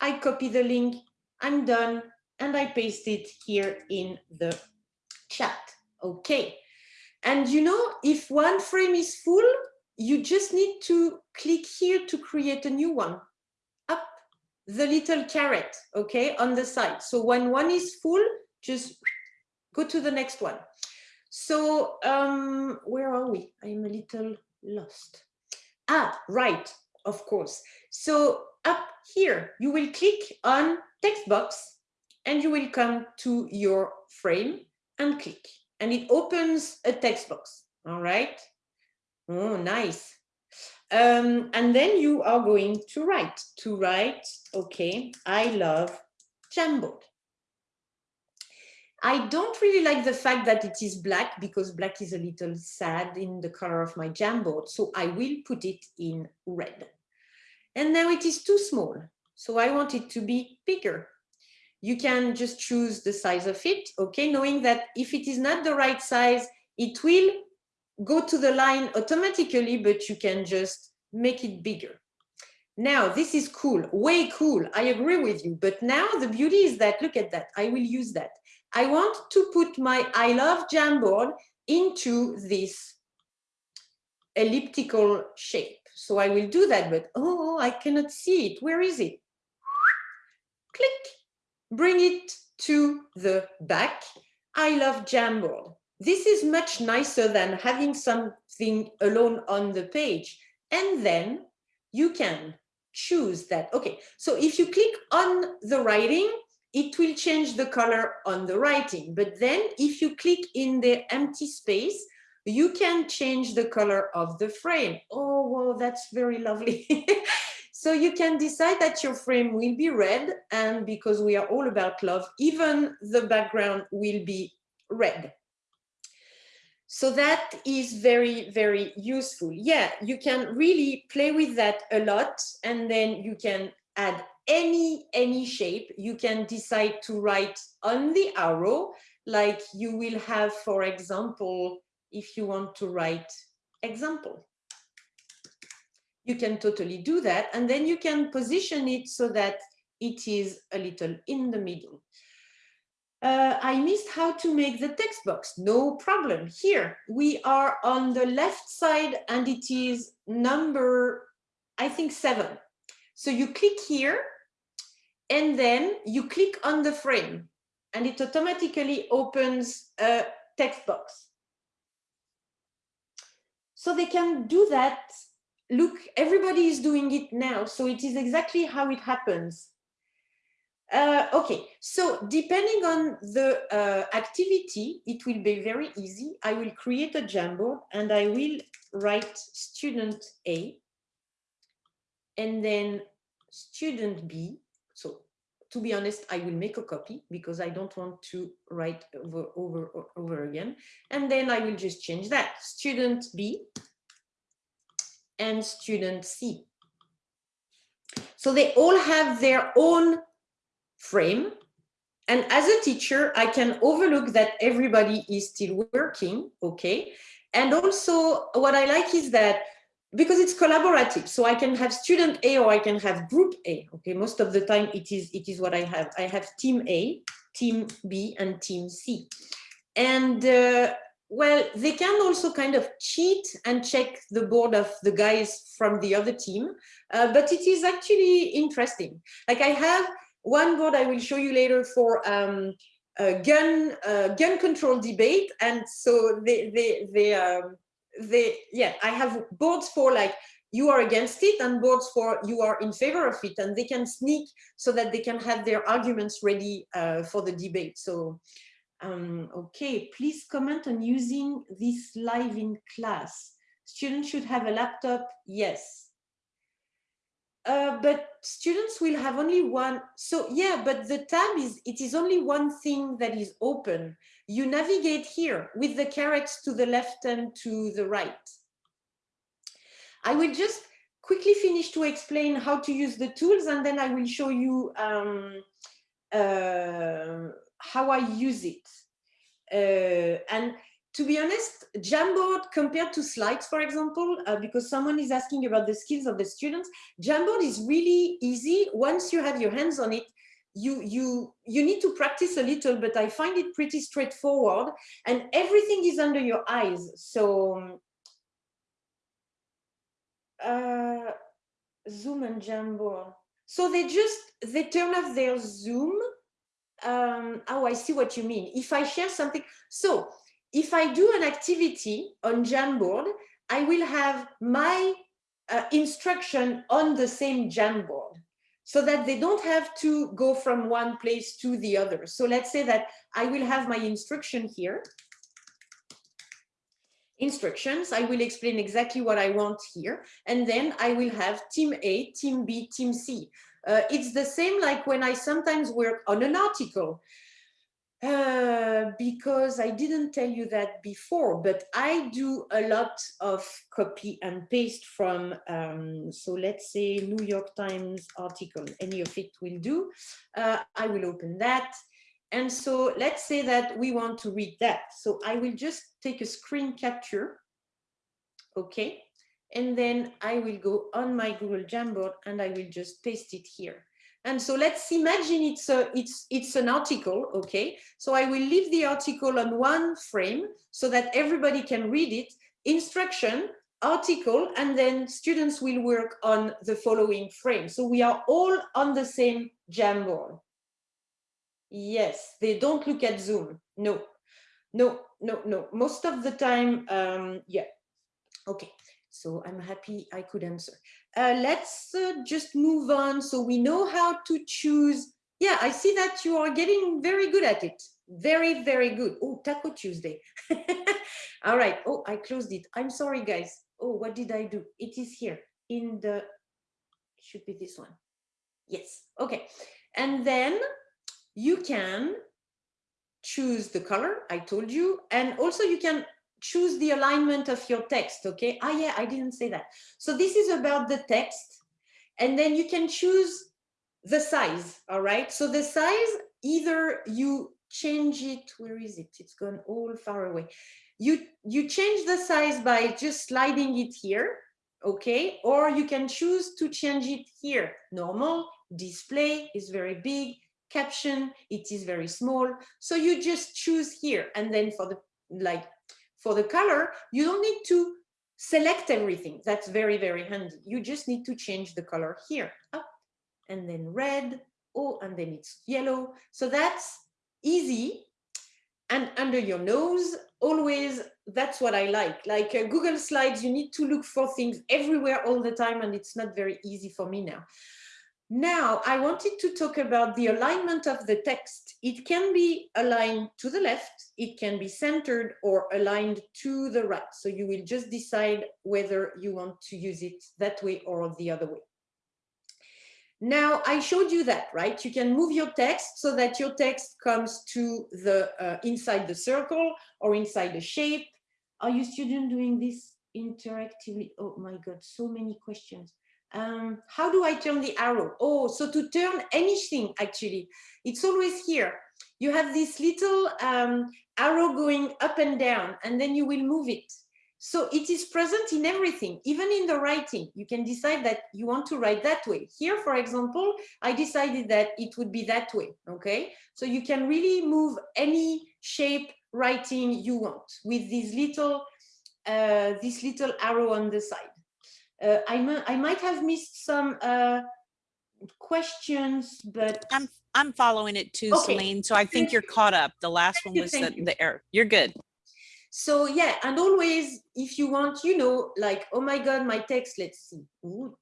I copy the link, I'm done, and I paste it here in the chat. Okay. And you know, if one frame is full, you just need to click here to create a new one. Up the little caret, okay, on the side. So when one is full, just go to the next one. So um, where are we? I'm a little lost. Ah, right, of course. So up here, you will click on text box and you will come to your frame and click and it opens a text box. All right. Oh, nice. Um, and then you are going to write, to write, okay, I love Jamboard. I don't really like the fact that it is black because black is a little sad in the color of my Jamboard. So I will put it in red. And now it is too small. So I want it to be bigger. You can just choose the size of it, okay, knowing that if it is not the right size, it will go to the line automatically, but you can just make it bigger. Now, this is cool, way cool. I agree with you. But now the beauty is that, look at that. I will use that. I want to put my I love Jamboard into this elliptical shape. So I will do that, but oh, I cannot see it. Where is it? Click, bring it to the back. I love Jamboard. This is much nicer than having something alone on the page. And then you can choose that. Okay, so if you click on the writing, it will change the color on the writing. But then if you click in the empty space, you can change the color of the frame. Oh, wow, that's very lovely. so you can decide that your frame will be red. And because we are all about love, even the background will be red. So that is very, very useful. Yeah, you can really play with that a lot and then you can add any, any shape. You can decide to write on the arrow, like you will have, for example, if you want to write example. You can totally do that. And then you can position it so that it is a little in the middle. Uh, I missed how to make the text box. No problem. Here we are on the left side and it is number, I think seven. So you click here and then you click on the frame and it automatically opens a text box. So they can do that. Look, everybody is doing it now. So it is exactly how it happens. Uh, okay, so depending on the uh, activity, it will be very easy. I will create a Jamboard and I will write student A and then student B. So to be honest, I will make a copy because I don't want to write over, over, over again. And then I will just change that student B and student C. So they all have their own frame. And as a teacher, I can overlook that everybody is still working, okay? And also what I like is that because it's collaborative, so I can have student A or I can have group A, okay? Most of the time it is, it is what I have. I have team A, team B, and team C. And uh, well, they can also kind of cheat and check the board of the guys from the other team, uh, but it is actually interesting. Like I have one board I will show you later for um, gun uh, gun control debate, and so they they they um, they yeah I have boards for like you are against it and boards for you are in favor of it and they can sneak so that they can have their arguments ready uh, for the debate. So um, okay please comment on using this live in class. Students should have a laptop yes uh, but students will have only one. So yeah, but the tab is, it is only one thing that is open. You navigate here with the carets to the left and to the right. I will just quickly finish to explain how to use the tools and then I will show you um, uh, how I use it. Uh, and to be honest, Jamboard compared to slides, for example, uh, because someone is asking about the skills of the students, Jamboard is really easy. Once you have your hands on it, you, you, you need to practice a little, but I find it pretty straightforward and everything is under your eyes. So uh, Zoom and Jamboard. So they just, they turn off their Zoom. Um, oh, I see what you mean. If I share something, so if I do an activity on Jamboard, I will have my uh, instruction on the same Jamboard so that they don't have to go from one place to the other. So let's say that I will have my instruction here. Instructions, I will explain exactly what I want here. And then I will have team A, team B, team C. Uh, it's the same like when I sometimes work on an article. Uh, because I didn't tell you that before, but I do a lot of copy and paste from, um, so let's say New York Times article, any of it will do. Uh, I will open that. And so let's say that we want to read that. So I will just take a screen capture. Okay. and then I will go on my Google Jamboard and I will just paste it here. And so let's imagine it's a it's it's an article, okay? So I will leave the article on one frame so that everybody can read it. Instruction, article, and then students will work on the following frame. So we are all on the same Jamboard. Yes, they don't look at Zoom. No, no, no, no. Most of the time, um, yeah. Okay, so I'm happy I could answer. Uh, let's uh, just move on so we know how to choose. Yeah, I see that you are getting very good at it. Very, very good. Oh, Taco Tuesday. All right. Oh, I closed it. I'm sorry, guys. Oh, what did I do? It is here in the, should be this one. Yes. Okay. And then you can choose the color, I told you, and also you can choose the alignment of your text, okay? Ah, yeah, I didn't say that. So this is about the text, and then you can choose the size, all right? So the size, either you change it, where is it? It's gone all far away. You, you change the size by just sliding it here, okay? Or you can choose to change it here. Normal, display is very big, caption, it is very small. So you just choose here. And then for the, like, for the color, you don't need to select everything. That's very, very handy. You just need to change the color here, up, and then red, oh, and then it's yellow. So that's easy. And under your nose, always, that's what I like. Like uh, Google Slides, you need to look for things everywhere all the time, and it's not very easy for me now. Now, I wanted to talk about the alignment of the text. It can be aligned to the left, it can be centered or aligned to the right. So you will just decide whether you want to use it that way or the other way. Now, I showed you that, right? You can move your text so that your text comes to the uh, inside the circle or inside the shape. Are you student doing this interactively? Oh my God, so many questions um, how do I turn the arrow? Oh, so to turn anything, actually, it's always here. You have this little um, arrow going up and down, and then you will move it. So it is present in everything, even in the writing. You can decide that you want to write that way. Here, for example, I decided that it would be that way, okay? So you can really move any shape writing you want with this little, uh, this little arrow on the side. Uh, I, I might have missed some uh, questions, but I'm I'm following it too, Okay. Celine. So I think you're caught up. The last one you, was the, thank you. the error. You're good. so yeah, and always if you want, you know, like, oh my God, my text, let's see, Ooh,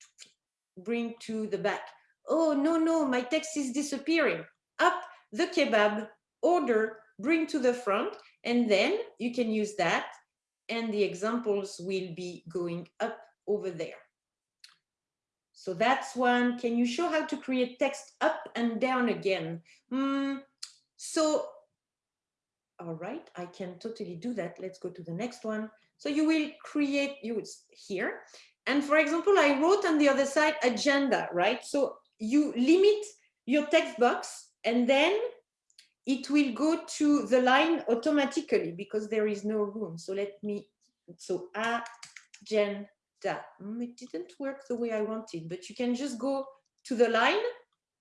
bring to the back. Oh, no, no, my text is disappearing. Up the kebab, order, bring to the front, and then you can use that, and the examples will be going up over there. So that's one. Can you show how to create text up and down again? Hmm, so, all right, I can totally do that. Let's go to the next one. So you will create, you here. And for example, I wrote on the other side agenda, right? So you limit your text box and then it will go to the line automatically because there is no room. So let me, so agenda that mm, it didn't work the way I wanted, but you can just go to the line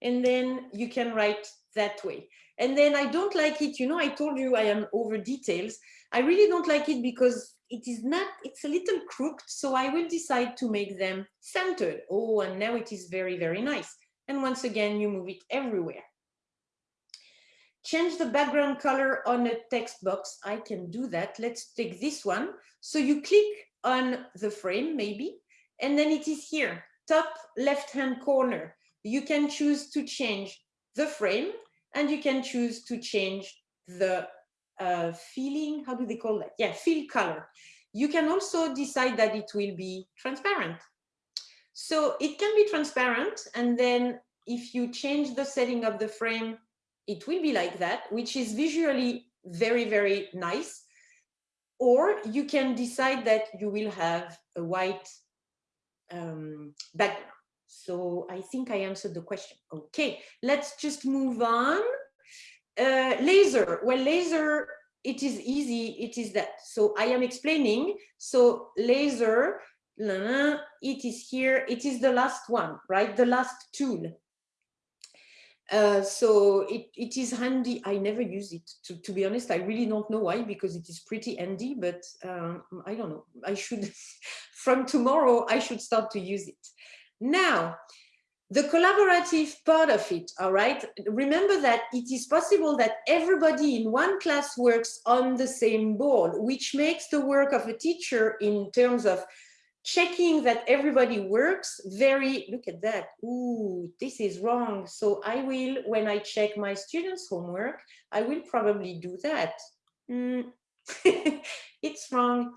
and then you can write that way. And then I don't like it, you know, I told you I am over details. I really don't like it because it is not, it's a little crooked. So I will decide to make them centered. Oh, and now it is very, very nice. And once again, you move it everywhere. Change the background color on a text box. I can do that. Let's take this one. So you click on the frame maybe, and then it is here, top left-hand corner. You can choose to change the frame and you can choose to change the uh, feeling, how do they call that? Yeah, fill color. You can also decide that it will be transparent. So it can be transparent and then if you change the setting of the frame, it will be like that, which is visually very, very nice or you can decide that you will have a white um, background. So I think I answered the question. Okay, let's just move on. Uh, laser, well, laser, it is easy, it is that. So I am explaining, so laser, la, la, it is here. It is the last one, right? The last tool. Uh, so it, it is handy. I never use it to, to be honest. I really don't know why because it is pretty handy, but um, I don't know. I should, from tomorrow, I should start to use it. Now, the collaborative part of it, all right? Remember that it is possible that everybody in one class works on the same board, which makes the work of a teacher in terms of checking that everybody works very, look at that, ooh, this is wrong. So I will, when I check my students' homework, I will probably do that. Mm. it's wrong.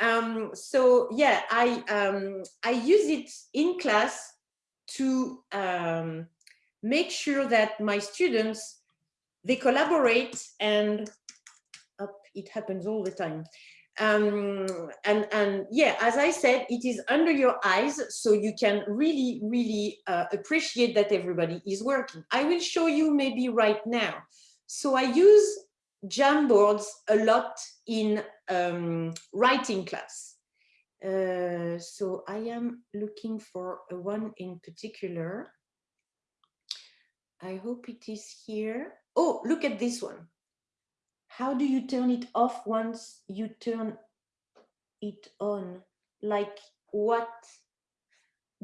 Um, so yeah, I, um, I use it in class to um, make sure that my students, they collaborate and oh, it happens all the time um, and and yeah as i said it is under your eyes so you can really really uh, appreciate that everybody is working. I will show you maybe right now. So i use jamboards a lot in um, writing class. Uh, so i am looking for one in particular. I hope it is here. Oh look at this one how do you turn it off once you turn it on? Like what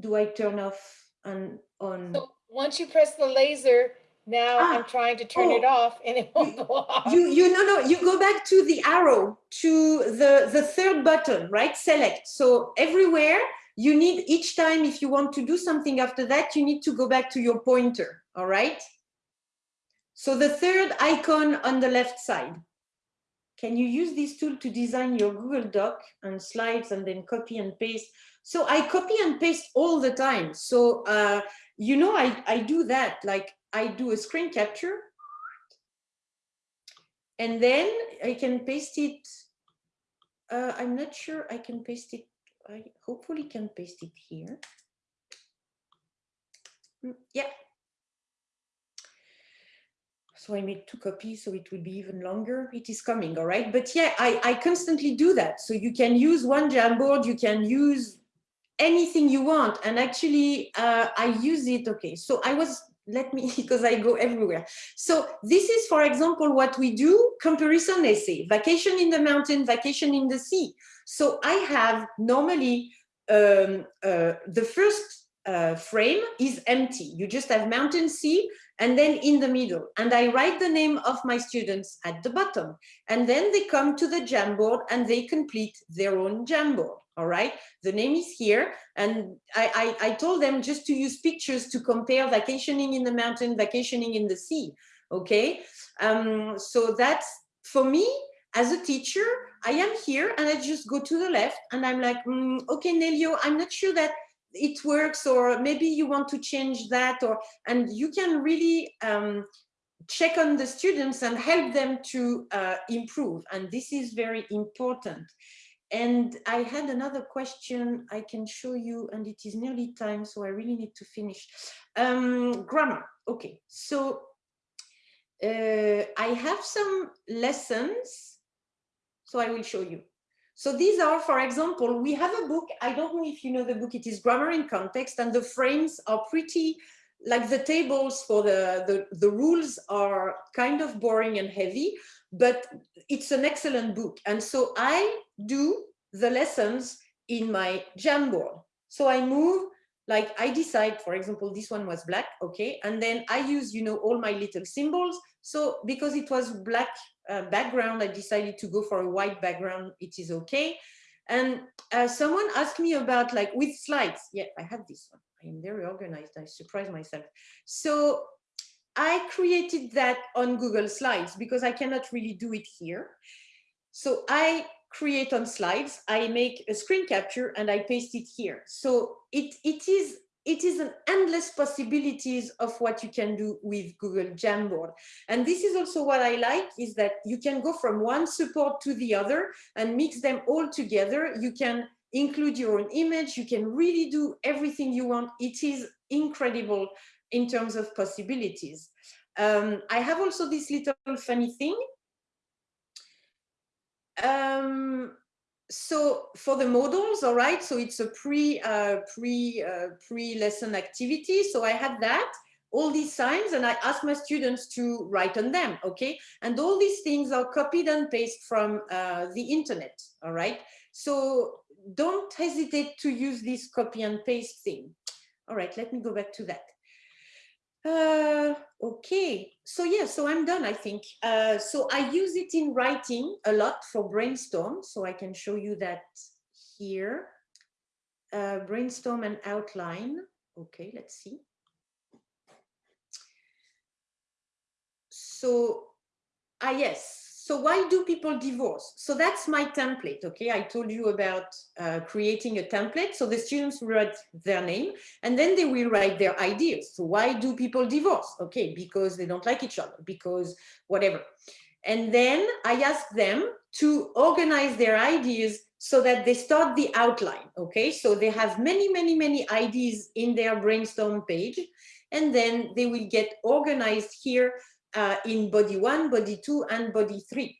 do I turn off and on? So once you press the laser, now Ah, I'm trying to turn it oh. off and it won't go off. You, you no, no, you go back to the arrow, to the, the third button, right? Select. So everywhere you need each time, if you want to do something after that, you need to go back to your pointer, all right? So the third icon on the left side. Can you use this tool to design your Google Doc and slides and then copy and paste? So I copy and paste all the time. So, uh, you know, I, I do that, like I do a screen capture and then I can paste it. Uh, I'm not sure I can paste it. I hopefully can paste it here. Mm, Yeah, so I made two copies, so it will be even longer. It is coming, all right? But yeah, I, I constantly do that. So you can use one Jamboard, you can use anything you want. And actually, uh, I use it, okay. So I was, let me, because I go everywhere. So this is, for example, what we do, comparison essay, vacation in the mountain, vacation in the sea. So I have normally um, uh, the first uh, frame is empty. You just have mountain, sea, and then in the middle. And I write the name of my students at the bottom. And then they come to the Jamboard and they complete their own Jamboard. All right, the name is here. And I, I, I told them just to use pictures to compare vacationing in the mountain, vacationing in the sea. Okay, um, so that's for me as a teacher, I am here and I just go to the left and I'm like, mm, okay, Nelio, I'm not sure that it works or maybe you want to change that or and you can really um, check on the students and help them to uh, improve and this is very important. And I had another question I can show you and it is nearly time so I really need to finish. Um, grammar okay so uh, I have some lessons so I will show you so these are, for example, we have a book, I don't know if you know the book, it is Grammar in Context, and the frames are pretty, like the tables for the, the, the rules are kind of boring and heavy, but it's an excellent book. And so I do the lessons in my Jamboard. So I move, like I decide, for example, this one was black, okay, and then I use, you know, all my little symbols. So because it was black uh, background, I decided to go for a white background. It is okay. And uh, someone asked me about like with slides. Yeah, I have this one. I am very organized. I surprise myself. So I created that on Google Slides because I cannot really do it here. So I create on slides, I make a screen capture and I paste it here. So it, it is it is an endless possibilities of what you can do with Google Jamboard. And this is also what I like is that you can go from one support to the other and mix them all together. You can include your own image. You can really do everything you want. It is incredible in terms of possibilities. Um, I have also this little funny thing. Um, so for the models, all right, so it's a pre uh, pre uh, pre lesson activity. So I had that all these signs and I asked my students to write on them, okay? And all these things are copied and pasted from uh, the internet, all right? So don't hesitate to use this copy and paste thing. All right, let me go back to that. Uh, okay, so yeah, so I'm done, I think. Uh, so I use it in writing a lot for brainstorm. So I can show you that here. Uh, brainstorm and outline. Okay, let's see. So, ah, yes. So why do people divorce? So that's my template, okay? I told you about uh, creating a template. So the students write their name and then they will write their ideas. So why do people divorce? Okay, because they don't like each other, because whatever. And then I ask them to organize their ideas so that they start the outline, okay? So they have many, many, many ideas in their brainstorm page, and then they will get organized here uh, in body one, body two, and body three.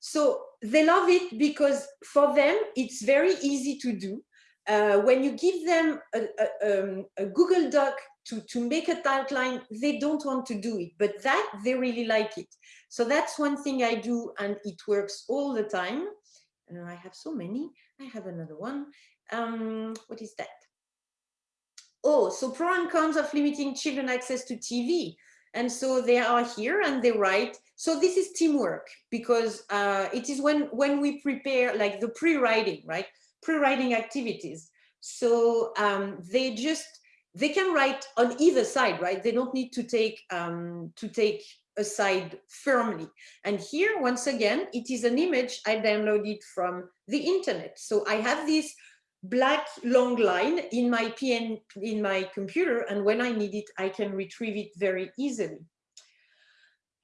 So they love it because for them, it's very easy to do. Uh, when you give them a, a, um, a, Google Doc to, to make a outline, they don't want to do it, but that they really like it. So that's one thing I do and it works all the time. And I have so many, I have another one. Um, what is that? Oh, so pro and cons of limiting children access to TV. And so they are here and they write. So this is teamwork because uh, it is when, when we prepare like the pre-writing, right? Pre-writing activities. So um, they just, they can write on either side, right? They don't need to take, um, to take a side firmly. And here, once again, it is an image I downloaded from the internet. So I have this black long line in my PN in my computer and when I need it I can retrieve it very easily.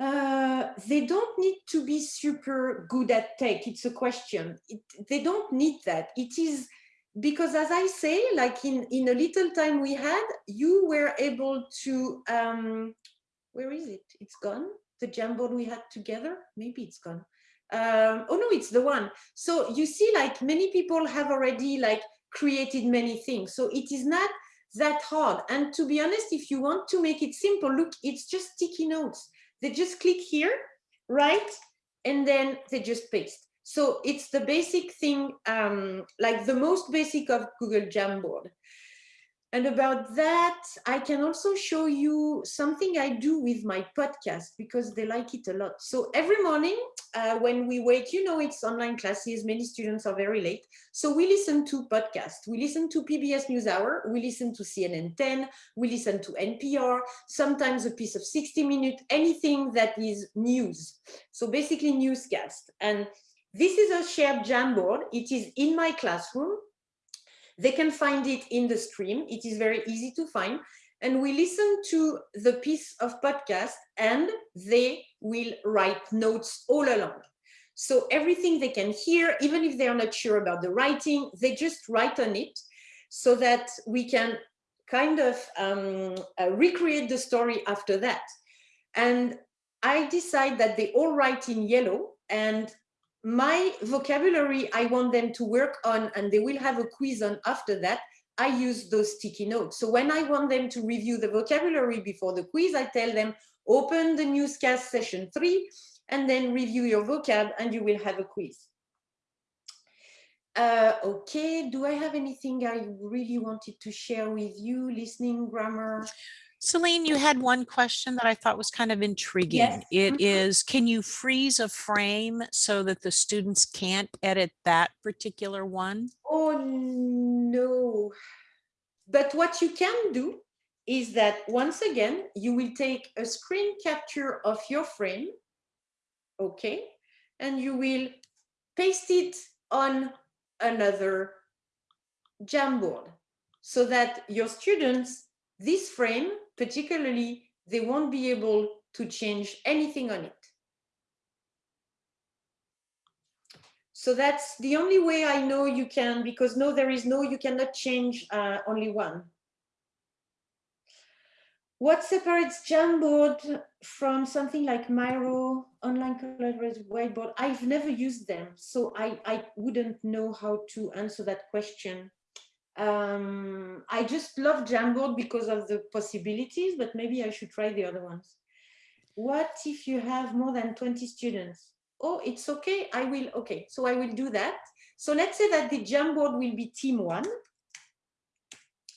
Uh, they don't need to be super good at tech. It's a question. It, they don't need that. It is because as I say like in in a little time we had you were able to um where is it? It's gone? The Jamboard we had together? Maybe it's gone um, oh no, it's the one. So you see, like many people have already like created many things. So it is not that hard. And to be honest, if you want to make it simple, look, it's just sticky notes. They just click here, right? And then they just paste. So it's the basic thing, um, like the most basic of Google Jamboard. And about that, I can also show you something I do with my podcast because they like it a lot. So every morning uh, when we wake, you know, it's online classes, many students are very late. So we listen to podcasts. We listen to PBS NewsHour, we listen to CNN 10, we listen to NPR, sometimes a piece of 60 minutes, anything that is news. So basically newscast. And this is a shared Jamboard. It is in my classroom. They can find it in the stream. It is very easy to find. And we listen to the piece of podcast and they will write notes all along. So everything they can hear, even if they are not sure about the writing, they just write on it so that we can kind of um, uh, recreate the story after that. And I decide that they all write in yellow and my vocabulary I want them to work on and they will have a quiz on after that, I use those sticky notes. So when I want them to review the vocabulary before the quiz, I tell them, open the newscast session three and then review your vocab and you will have a quiz. Uh, okay, do I have anything I really wanted to share with you? Listening, grammar? Celine, you had one question that I thought was kind of intriguing. Yes. It Mhm. is, can you freeze a frame so that the students can't edit that particular one? Oh, no. But what you can do is that once again, you will take a screen capture of your frame, okay? And you will paste it on another Jamboard so that your students, this frame particularly, they won't be able to change anything on it. So that's the only way I know you can, because no, there is no, you cannot change uh, only one. what separates Jamboard from something like Miro, online collaborative whiteboard? I've never used them, so I, I wouldn't know how to answer that question. Um, I just love Jamboard because of the possibilities, but maybe I should try the other ones. What if you have more than 20 students? Oh, it's okay, I will, okay, so I will do that. So let's say that the Jamboard will be team one.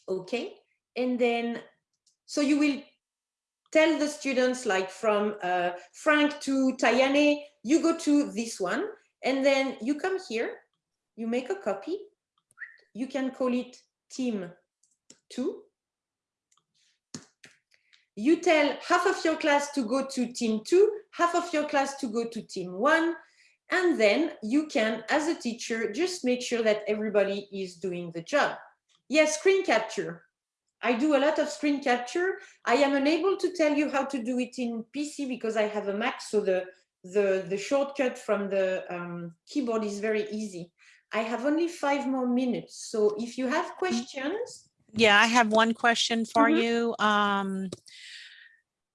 Okay, and then, so you will tell the students like from uh, Frank to Tayane, you go to this one, and then you come here, you make a copy, you can call it team two. You tell half of your class to go to team two, half of your class to go to team one, and then you can, as a teacher, just make sure that everybody is doing the job. Yes, screen capture. I do a lot of screen capture. I am unable to tell you how to do it in PC because I have a Mac, so the, the, the shortcut from the um, keyboard is very easy. I have only five more minutes. So if you have questions. Yeah, I have one question for Mhm. you. Um,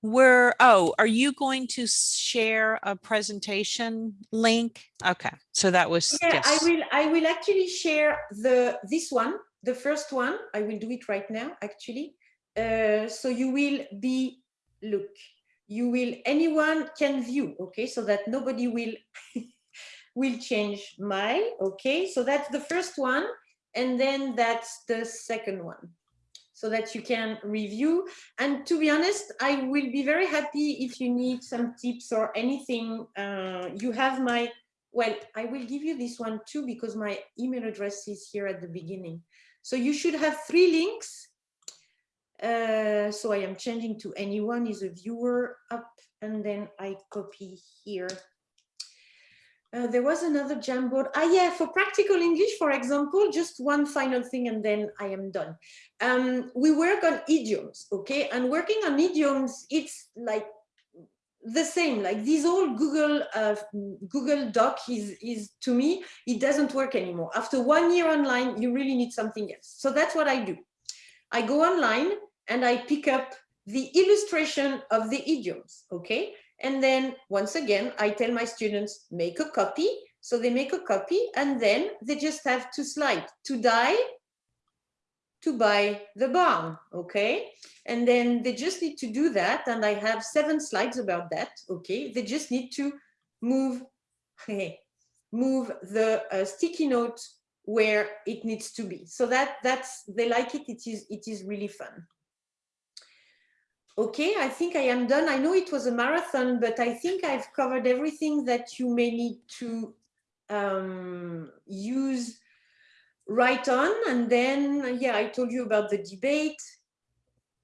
where, oh, are you going to share a presentation link? Okay, so that was, Yeah, I will, I will actually share the, this one, the first one. I will do it right now, actually. Uh, so you will be, look, you will, anyone can view, okay? So that nobody will will change my, okay? So that's the first one. And then that's the second one so that you can review. And to be honest, I will be very happy if you need some tips or anything. Uh, you have my, well, I will give you this one too because my email address is here at the beginning. So you should have three links. Uh, so I am changing to anyone is a viewer up and then I copy here uh, there was another Jamboard. Ah, yeah, for practical English, for example, just one final thing and then I am done. Um, we work on idioms, okay? And working on idioms, it's like the same, like this old Google uh, Google Doc is, is, to me, it doesn't work anymore. After one year online, you really need something else. So that's what I do. I go online and I pick up the illustration of the idioms, okay? And then once again, I tell my students, make a copy. So they make a copy and then they just have to slide to die, to buy the barn, okay? And then they just need to do that. And I have seven slides about that, okay? They just need to move, move the uh, sticky note where it needs to be. So that that's, they like it, it is, it is really fun. Okay, I think I am done. I know it was a marathon, but I think I've covered everything that you may need to um, use right on. And then, yeah, I told you about the debate.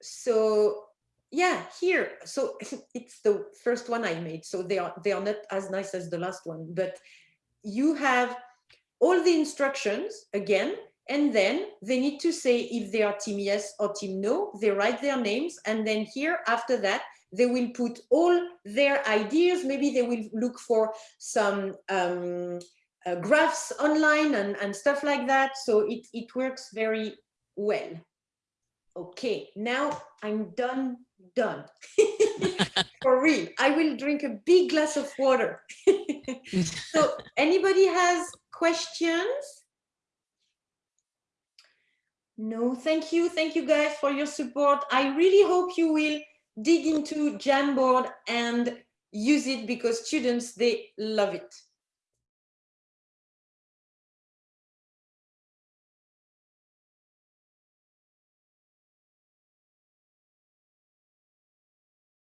So yeah, here. So it's the first one I made. So they are, they are not as nice as the last one, but you have all the instructions again, and then they need to say if they are team yes or team no, they write their names. And then here after that, they will put all their ideas. Maybe they will look for some um, uh, graphs online and, and stuff like that. So it, it works very well. Okay, now I'm done, done. For real, I will drink a big glass of water. so anybody has questions? No, thank you. Thank you guys for your support. I really hope you will dig into Jamboard and use it because students, they love it.